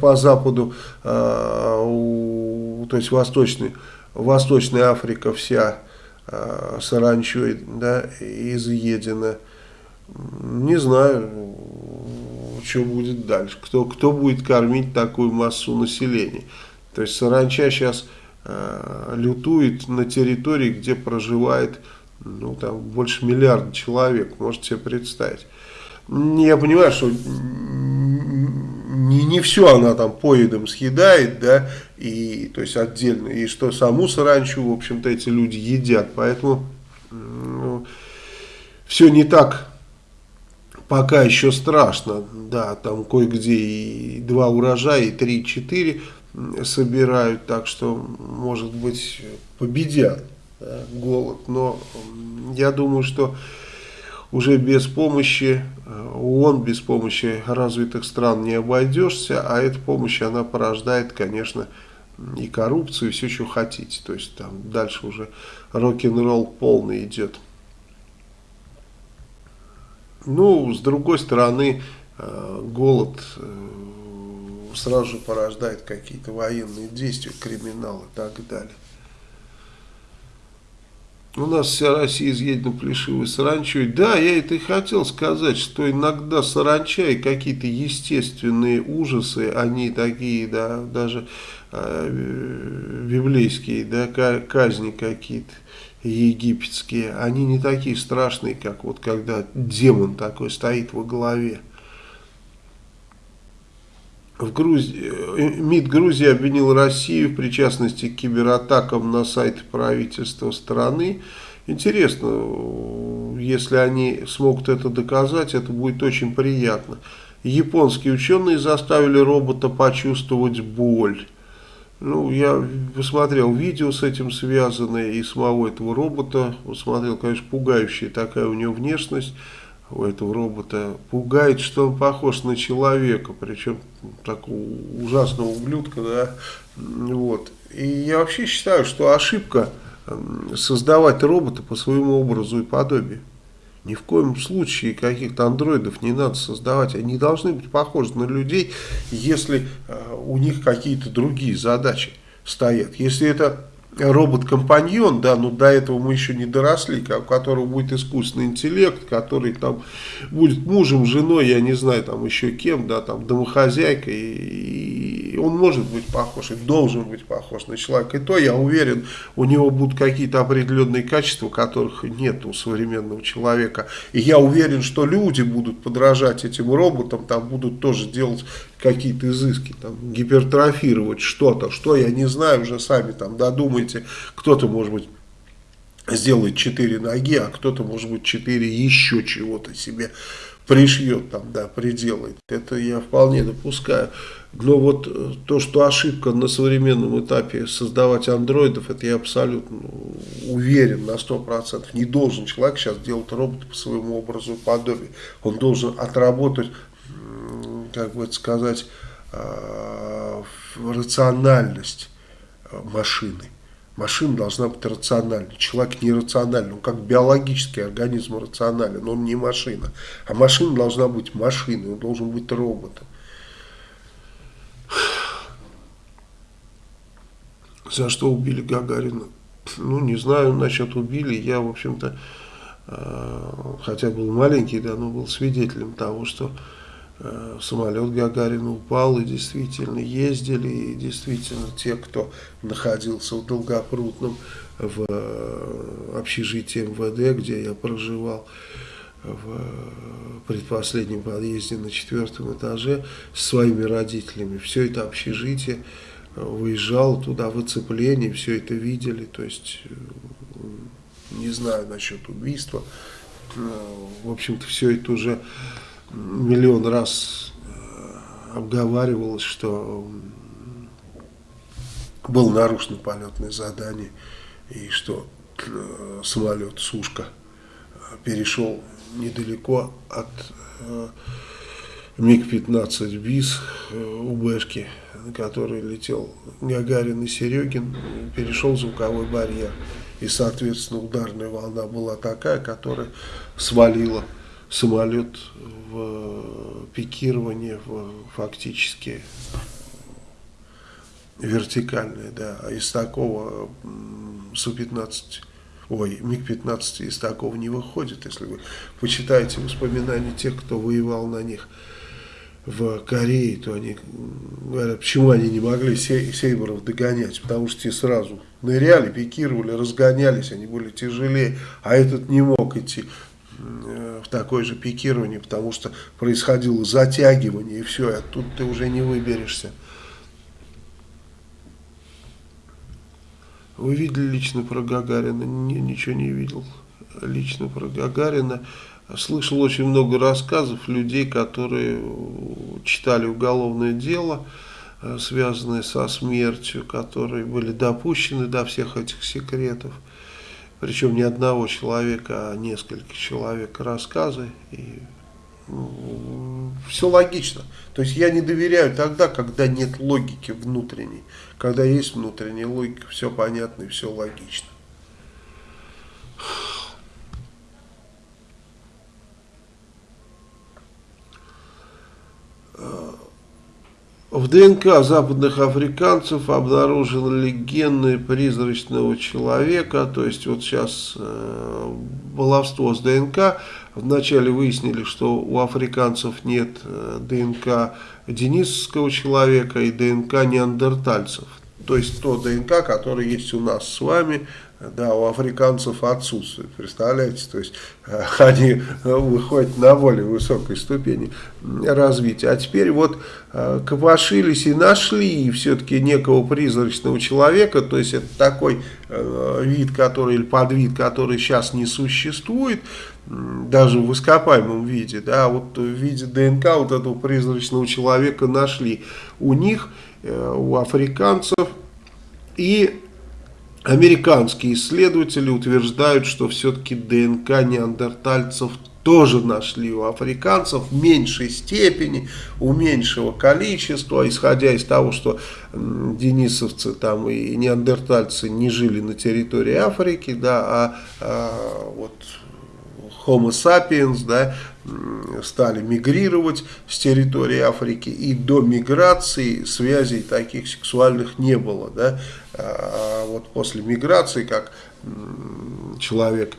по западу, э, то есть восточный, Восточная Африка вся э, саранчой да, изъедена. Не знаю, что будет дальше, кто, кто будет кормить такую массу населения. То есть саранча сейчас лютует на территории, где проживает ну, там, больше миллиарда человек, можете себе представить. Я понимаю, что не, не все она там поедом съедает, да, и, то есть отдельно, и что саму саранчу, в общем-то, эти люди едят, поэтому ну, все не так пока еще страшно, да, там кое-где и два урожая, и три-четыре собирают, так что, может быть, победят да, голод, но я думаю, что уже без помощи э, ООН, без помощи развитых стран не обойдешься, а эта помощь, она порождает, конечно, и коррупцию, и все, что хотите. То есть там дальше уже рок-н-ролл полный идет. Ну, с другой стороны, э, голод э, сразу же порождает какие-то военные действия, криминал и так далее. У нас вся Россия изъедена плешивой саранчой. Да, я это и хотел сказать, что иногда саранча и какие-то естественные ужасы, они такие, да, даже э, библейские, да, казни какие-то египетские, они не такие страшные, как вот когда демон такой стоит во главе. В Грузии, э, МИД Грузии обвинил Россию в причастности к кибератакам на сайт правительства страны. Интересно, если они смогут это доказать, это будет очень приятно. Японские ученые заставили робота почувствовать боль. Ну, я посмотрел видео с этим связанное и самого этого робота. Посмотрел, конечно, пугающая такая у него внешность у этого робота. Пугает, что он похож на человека, причем такого ужасного ублюдка, да. Вот. И я вообще считаю, что ошибка создавать робота по своему образу и подобию. Ни в коем случае каких-то андроидов не надо создавать. Они должны быть похожи на людей, если э, у них какие-то другие задачи стоят. Если это робот-компаньон, да, но до этого мы еще не доросли, у которого будет искусственный интеллект, который там будет мужем, женой, я не знаю, там еще кем, да, там домохозяйкой, и, и он может быть похож, и должен быть похож на человека. И то, я уверен, у него будут какие-то определенные качества, которых нет у современного человека. И я уверен, что люди будут подражать этим роботам, там будут тоже делать какие-то изыски, там, гипертрофировать что-то, что я не знаю, уже сами там додумайте, кто-то, может быть, сделает 4 ноги, а кто-то, может быть, 4 еще чего-то себе пришьет, там, да, приделает. Это я вполне допускаю. Но вот э, то, что ошибка на современном этапе создавать андроидов, это я абсолютно уверен на 100%. Не должен человек сейчас делать робота по своему образу и подобию. Он должен отработать как бы сказать, э, рациональность э, машины. Машина должна быть рациональной. Человек нерациональный. Он как биологический организм рационален. Он не машина. А машина должна быть машиной. Он должен быть роботом. За что убили Гагарина? Ну, не знаю насчет убили. Я, в общем-то, э, хотя был маленький, да, но был свидетелем того, что самолет Гагарина упал, и действительно ездили, и действительно те, кто находился в Долгопрудном, в э, общежитии МВД, где я проживал, в предпоследнем подъезде на четвертом этаже с своими родителями. Все это общежитие выезжало туда в оцепление, все это видели, то есть не знаю насчет убийства. В общем-то, все это уже миллион раз э, обговаривалось, что было нарушено полетное задание и что э, самолет Сушка перешел недалеко от э, МиГ-15 БИС УБшки, на которой летел Гагарин и Серегин, перешел звуковой барьер. И, соответственно, ударная волна была такая, которая свалила самолет в пикирование в фактически вертикальное, да, а из такого Су-15, ой, МиГ-15 из такого не выходит, если вы почитаете воспоминания тех, кто воевал на них в Корее, то они говорят, почему они не могли сейберов догонять, потому что те сразу ныряли, пикировали, разгонялись, они были тяжелее, а этот не мог идти в такое же пикирование, потому что происходило затягивание, и все, и оттуда ты уже не выберешься. Вы видели лично про Гагарина? Не, ничего не видел. Лично про Гагарина. Слышал очень много рассказов людей, которые читали уголовное дело, э, связанное со смертью, которые были допущены до всех этих секретов. Причем не одного человека, а несколько человек рассказы. И все логично. То есть я не доверяю тогда, когда нет логики внутренней. Когда есть внутренняя логика, все понятно и все логично. В ДНК западных африканцев обнаружены гены призрачного человека, то есть вот сейчас э, баловство с ДНК, вначале выяснили, что у африканцев нет э, ДНК денисовского человека и ДНК неандертальцев, то есть то ДНК, которое есть у нас с вами, да, у африканцев отсутствует, представляете, то есть э, (laughs) они выходят на более высокой ступени развития. А теперь вот э, копошились и нашли все-таки некого призрачного человека, то есть это такой э, вид, который, или подвид, который сейчас не существует, даже в ископаемом виде, да, вот в виде ДНК вот этого призрачного человека нашли у них, у африканцев, и Американские исследователи утверждают, что все-таки ДНК неандертальцев тоже нашли у африканцев в меньшей степени, у меньшего количества, исходя из того, что денисовцы там и неандертальцы не жили на территории Африки, да, а, а вот Homo sapiens, да, стали мигрировать с территории Африки, и до миграции связей таких сексуальных не было. Да? А вот после миграции, как человек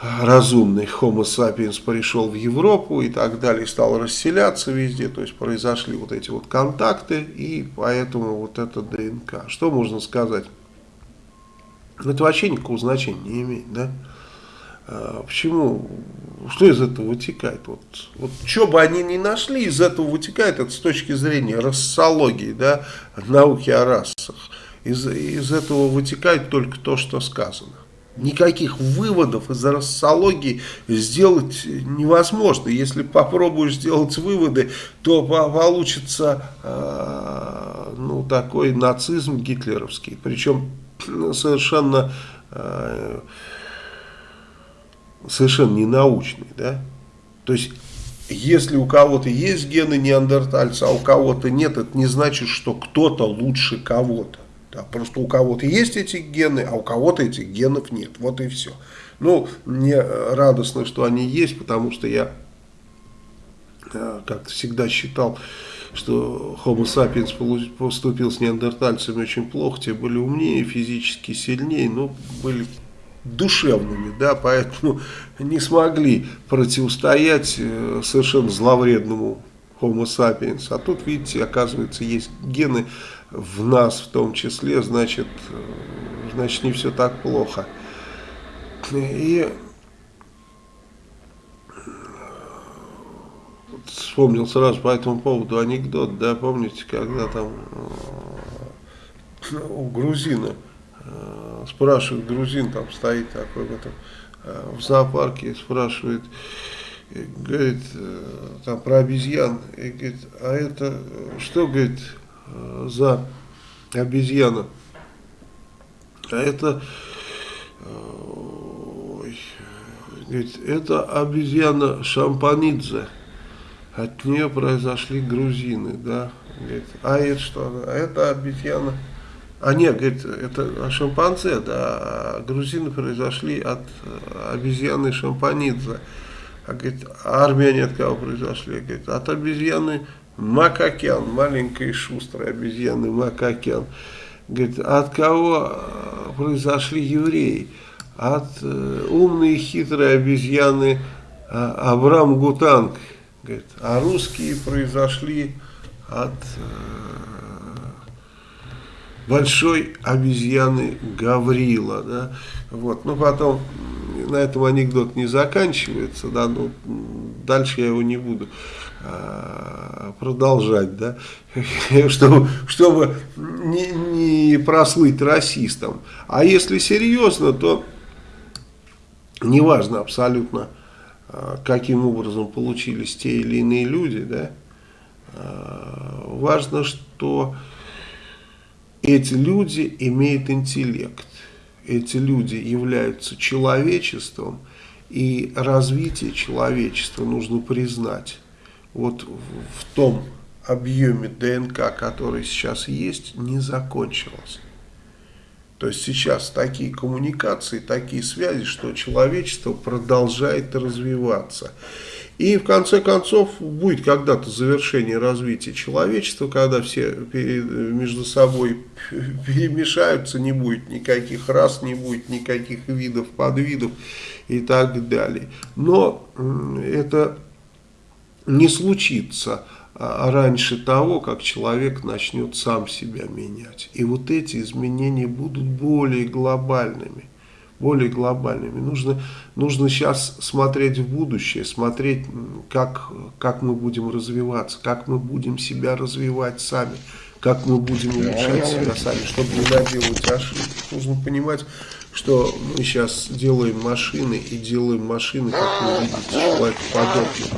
разумный Homo sapiens пришел в Европу и так далее, стал расселяться везде, то есть произошли вот эти вот контакты, и поэтому вот это ДНК. Что можно сказать? Это вообще никакого значения не имеет, да? А, почему? Что из этого вытекает? Вот, вот что бы они ни нашли, из этого вытекает это с точки зрения рассологии, да, науки о расах. Из, из этого вытекает только то, что сказано. Никаких выводов из рассологии сделать невозможно. Если попробуешь сделать выводы, то получится э, ну, такой нацизм гитлеровский. Причем совершенно... Э, совершенно не научный, да, то есть если у кого-то есть гены неандертальца, а у кого-то нет, это не значит, что кто-то лучше кого-то. Да, просто у кого-то есть эти гены, а у кого-то этих генов нет. Вот и все. Ну, мне радостно, что они есть, потому что я э, как всегда считал, что Homo sapiens поступил с неандертальцами очень плохо, те были умнее, физически сильнее, но были душевными, да, поэтому не смогли противостоять э, совершенно зловредному Homo sapiens. А тут, видите, оказывается, есть гены в нас в том числе, значит, э, значит не все так плохо. И вспомнил сразу по этому поводу анекдот, да, помните, когда там э, у грузина спрашивает грузин, там стоит такой в этом э, в зоопарке, спрашивает, говорит, э, там про обезьян, и говорит, а это что, говорит, за обезьяна? А это, ой, говорит, это обезьяна Шампанидзе. от нее произошли грузины, да. Говорит, а это что? Это обезьяна. А нет, говорит, это шимпанзе, да, а грузины произошли от обезьяны шимпанидзе. А говорит, а армяне от кого произошли? Говорит, от обезьяны Макакян, маленькой и шустрой обезьяны Макакян. Говорит, от кого произошли евреи? От э, умной и хитрой обезьяны э, Абрам Гутанг. Говорит, а русские произошли от э, большой обезьяны Гаврила. Да? Вот. Ну, потом на этом анекдот не заканчивается, да, но дальше я его не буду а, продолжать, да, (laughs) чтобы, чтобы не, не прослыть расистом. А если серьезно, то неважно абсолютно, а, каким образом получились те или иные люди, да, а, важно, что эти люди имеют интеллект, эти люди являются человечеством, и развитие человечества нужно признать. Вот в том объеме ДНК, который сейчас есть, не закончилось. То есть сейчас такие коммуникации, такие связи, что человечество продолжает развиваться. И в конце концов будет когда-то завершение развития человечества, когда все между собой (laughs) перемешаются, не будет никаких рас, не будет никаких видов, подвидов и так далее. Но это не случится а, раньше того, как человек начнет сам себя менять. И вот эти изменения будут более глобальными. Более глобальными. Нужно, нужно сейчас смотреть в будущее, смотреть, как, как мы будем развиваться, как мы будем себя развивать сами, как мы будем улучшать себя сами, чтобы не наделать ошибок. Нужно понимать, что мы сейчас делаем машины и делаем машины, как вы видите, человекоподобные,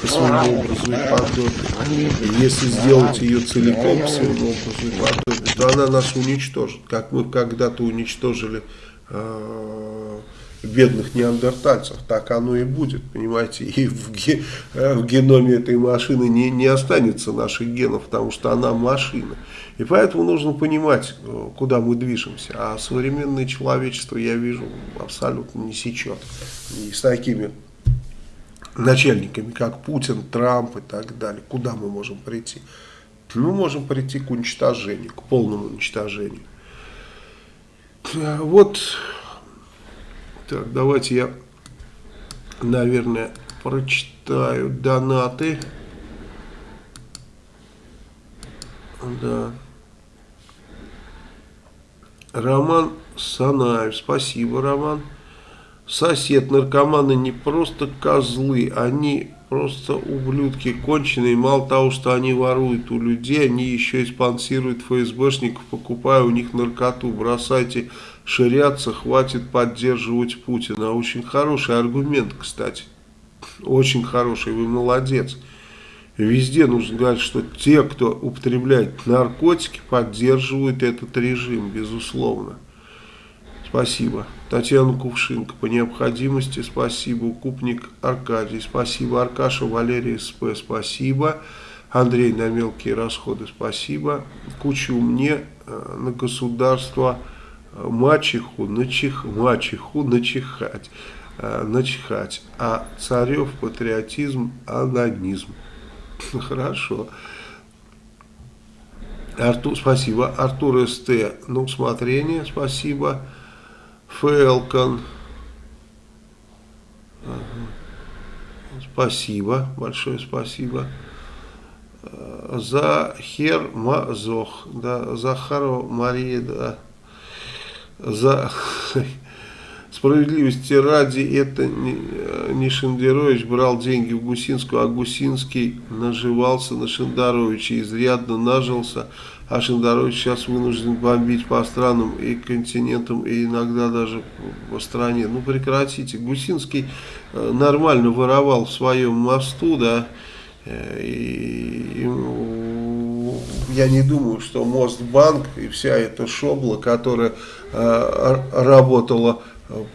по своему образу и подобию. Если сделать ее целиком по своему образу и подобию, то она нас уничтожит, как мы когда-то уничтожили э, бедных неандертальцев. Так оно и будет, понимаете. И в, ге, э, в геноме этой машины не, не останется наших генов, потому что она машина. И поэтому нужно понимать, э, куда мы движемся. А современное человечество, я вижу, абсолютно не сечет. И с такими начальниками, как Путин, Трамп и так далее. Куда мы можем прийти? Мы можем прийти к уничтожению, к полному уничтожению. Вот, так, давайте я, наверное, прочитаю донаты. Да. Роман Санаев. Спасибо, Роман. Сосед, наркоманы не просто козлы, они просто ублюдки конченые. Мало того, что они воруют у людей, они еще и спонсируют ФСБшников, покупая у них наркоту. Бросайте ширяться, хватит поддерживать Путина. Очень хороший аргумент, кстати. Очень хороший, вы молодец. Везде нужно говорить, что те, кто употребляет наркотики, поддерживают этот режим, безусловно. Спасибо. Татьяна Кувшинка. По необходимости спасибо. Укупник Аркадий. Спасибо. Аркаша Валерий СП. Спасибо. Андрей на мелкие расходы. Спасибо. Кучу мне э, на государство э, мачеху, начих, мачеху начихать, э, начихать. А царев патриотизм, анонизм. (laughs) Хорошо. Артур, спасибо. Артур СТ на усмотрение. Спасибо. Фелкон. Спасибо. Большое спасибо. Захер Мазох. Да, Захарова Мария. Да. За... (laughs) Справедливости ради, это не Шендерович брал деньги в Гусинскую, а Гусинский наживался на Шендаровича, изрядно нажился, а Шендарович сейчас вынужден бомбить по странам и континентам, и иногда даже по стране. Ну прекратите, Гусинский э, нормально воровал в своем мосту, да, э, и, и я не думаю, что Мостбанк и вся эта шобла, которая э, работала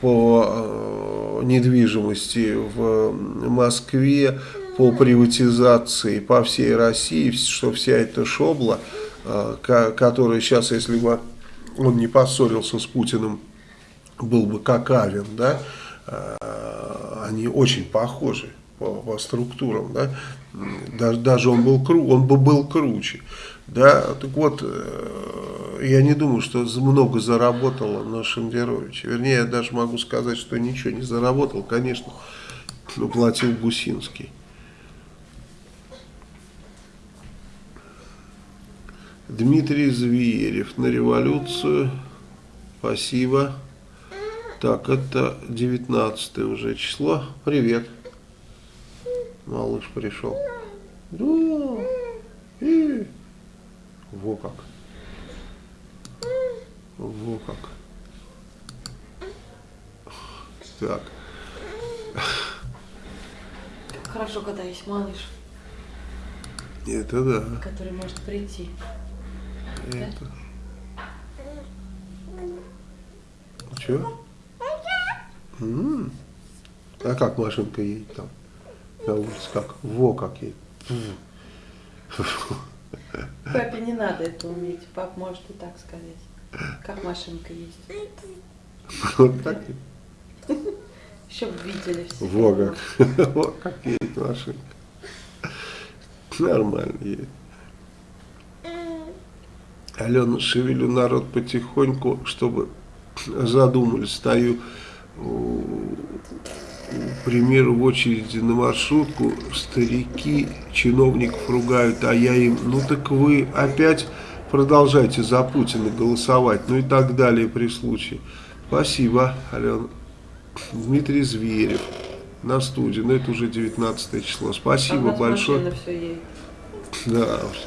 по э, недвижимости в Москве, по приватизации по всей России, что вся эта шобла, которая сейчас, если бы он не поссорился с Путиным, был бы как да, они очень похожи по, по структурам, да, даже, даже он был кру, он бы был круче, да, так вот, э, я не думаю, что много заработало на Шендеровиче, вернее, я даже могу сказать, что ничего не заработал, конечно, но платил Гусинский. Дмитрий Зверев на революцию, спасибо. Так, это 19 уже число. Привет. Малыш пришел. Да. И... Во как. Во как. Так. Хорошо, когда есть малыш. Это да. Который может прийти. Это. Да? Чего? М -м. А как машинка едет там? На улице как? Во как едет. Папе не надо это уметь. Пап может и так сказать. Как машинка есть. Вот так. Еще бы видели все. Во как. (laughs) Во как едет машинка. Нормально едет. Алена, шевелю народ потихоньку, чтобы задумались. Стою к примеру, в очереди на маршрутку старики чиновников ругают, а я им, ну так вы опять продолжайте за Путина голосовать, ну и так далее при случае. Спасибо, Алена. Дмитрий Зверев на студии, но это уже 19 число. Спасибо а большое. Все Да,